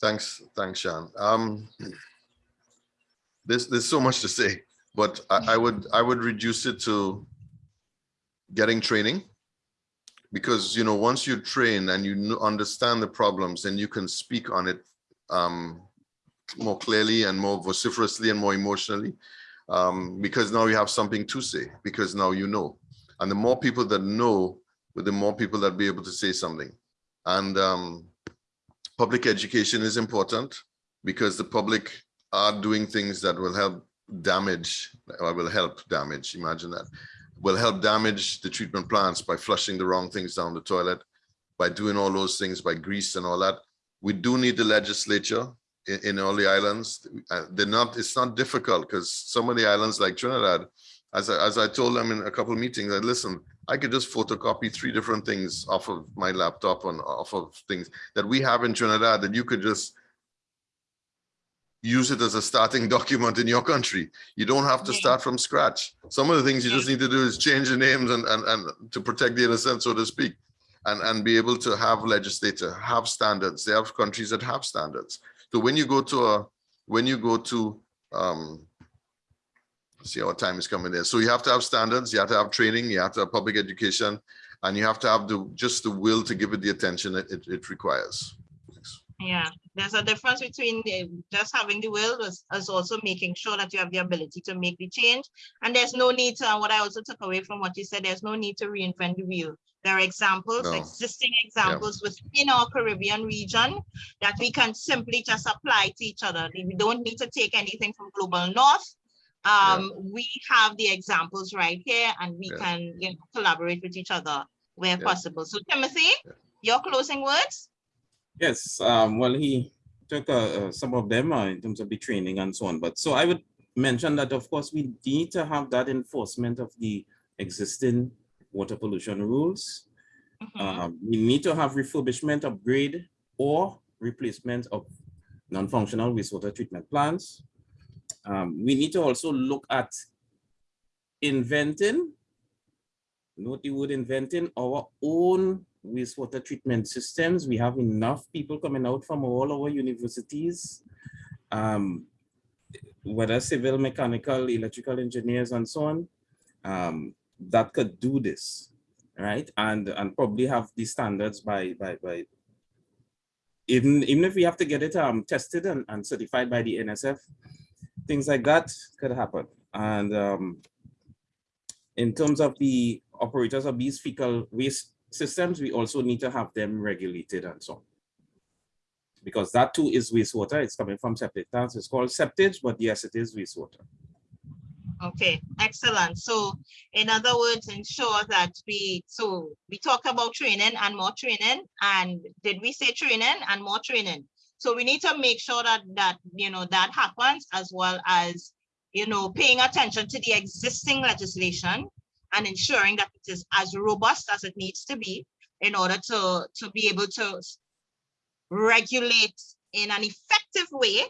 Thanks, thanks, Sean. Um, there's, there's so much to say, but I, I would, I would reduce it to getting training. Because, you know, once you train and you understand the problems, then you can speak on it um, more clearly and more vociferously and more emotionally. Um, because now you have something to say, because now you know. And the more people that know, with the more people that be able to say something. And um, public education is important because the public are doing things that will help damage or will help damage imagine that will help damage the treatment plants by flushing the wrong things down the toilet by doing all those things by grease and all that. We do need the legislature in, in all the islands. Uh, they're not it's not difficult because some of the islands like trinidad as I, as I told them in a couple of meetings I listen I could just photocopy three different things off of my laptop and off of things that we have in Trinidad that you could just use it as a starting document in your country. You don't have to start from scratch. Some of the things you just need to do is change the names and, and, and to protect the innocent, so to speak, and, and be able to have legislator, have standards. They have countries that have standards. So when you go to a, when you go to, um, see our time is coming there. So you have to have standards, you have to have training, you have to have public education, and you have to have the, just the will to give it the attention it, it, it requires. Thanks. Yeah, There's a difference between eh, just having the will as, as also making sure that you have the ability to make the change. And there's no need to, what I also took away from what you said, there's no need to reinvent the wheel. There are examples, No. existing examples within our Caribbean region that we can simply just apply to each other. We don't need to take anything from Global North. Um, we have the examples right here and we Yeah. can, you know, collaborate with each other where Yeah. possible. So Timothy, your closing words? Yes, um, well, he took uh, uh, some of them uh, in terms of the training and so on. But so I would mention that, of course, we need to have that enforcement of the existing water pollution rules. Mhm. Um, we need to have refurbishment, upgrade, or replacement of non-functional wastewater treatment plants. Um, we need to also look at inventing, note the word inventing, our own wastewater treatment systems. We have enough people coming out from all our universities, um, whether civil, mechanical, electrical engineers, and so on, um, that could do this, right? And and probably have the standards by by by. Even even if we have to get it um tested and, and certified by the NSF, things like that could happen. And um, in terms of the operators of these fecal waste systems, we also need to have them regulated and so on. Because that too is wastewater. It's coming from septic tanks. It's called septage, but yes, it is wastewater. Okay, excellent. So in other words, ensure that we, so we talk about training and more training. And did we say training and more training? So we need to make sure that that, you know, that happens as well as, you know, paying attention to the existing legislation and ensuring that it is as robust as it needs to be in order to, to be able to regulate in an effective way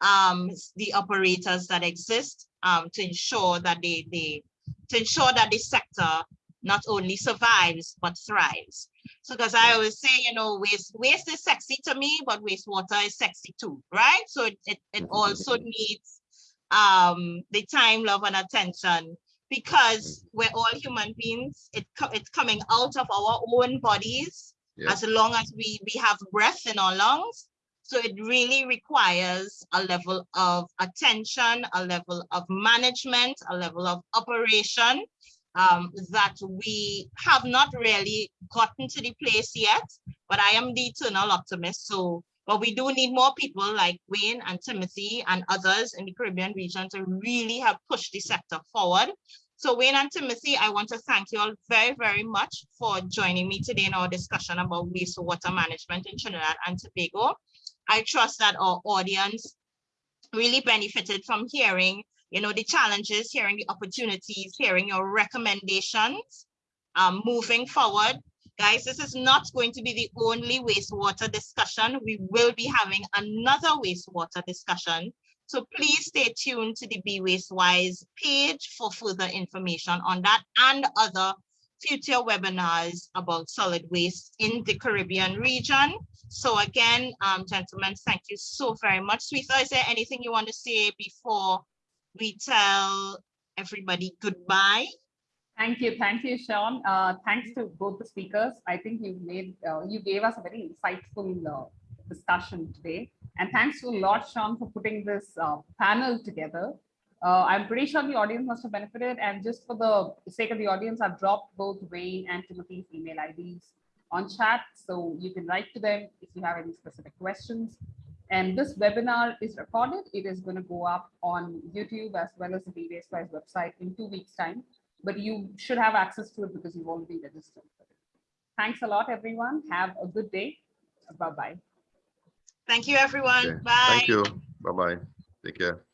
um, the operators that exist um, to ensure that they, they, to ensure that the sector not only survives, but thrives. So, because I always say, you know, waste, waste is sexy to me, but wastewater is sexy too, right? So it, it, it also needs um, the time, love, and attention because we're all human beings. It co- it's coming out of our own bodies Yeah. as long as we, we have breath in our lungs. So it really requires a level of attention, a level of management, a level of operation um, that we have not really gotten to the place yet, but I am the eternal optimist. So, but we do need more people like Wayne and Timothy and others in the Caribbean region to really have pushed the sector forward. So Wayne and Timothy, I want to thank you all very, very much for joining me today in our discussion about wastewater management in Trinidad and Tobago. I trust that our audience really benefited from hearing, you know, the challenges, hearing the opportunities, hearing your recommendations um, moving forward. Guys, this is not going to be the only wastewater discussion. We will be having another wastewater discussion. So please stay tuned to the Be Waste Wise page for further information on that and other future webinars about solid waste in the Caribbean region. So again, um, gentlemen, thank you so very much. Sweetha, is there anything you want to say before we tell everybody goodbye? Thank you, thank you, Sean. Uh, thanks to both the speakers. I think you made, uh, you gave us a very insightful uh, discussion today. And thanks to a lot, Sean, for putting this uh, panel together. Uh, I'm pretty sure the audience must have benefited. And just for the sake of the audience, I've dropped both Wayne and Timothy's email IDs on chat. So you can write to them if you have any specific questions. And this webinar is recorded. It is going to go up on YouTube as well as the Be Waste Wise website in two weeks time but you should have access to it because you've already registered. Thanks a lot, everyone. Have a good day. Bye-bye. Thank you, everyone. Okay. Bye. Thank you. Bye-bye. Take care.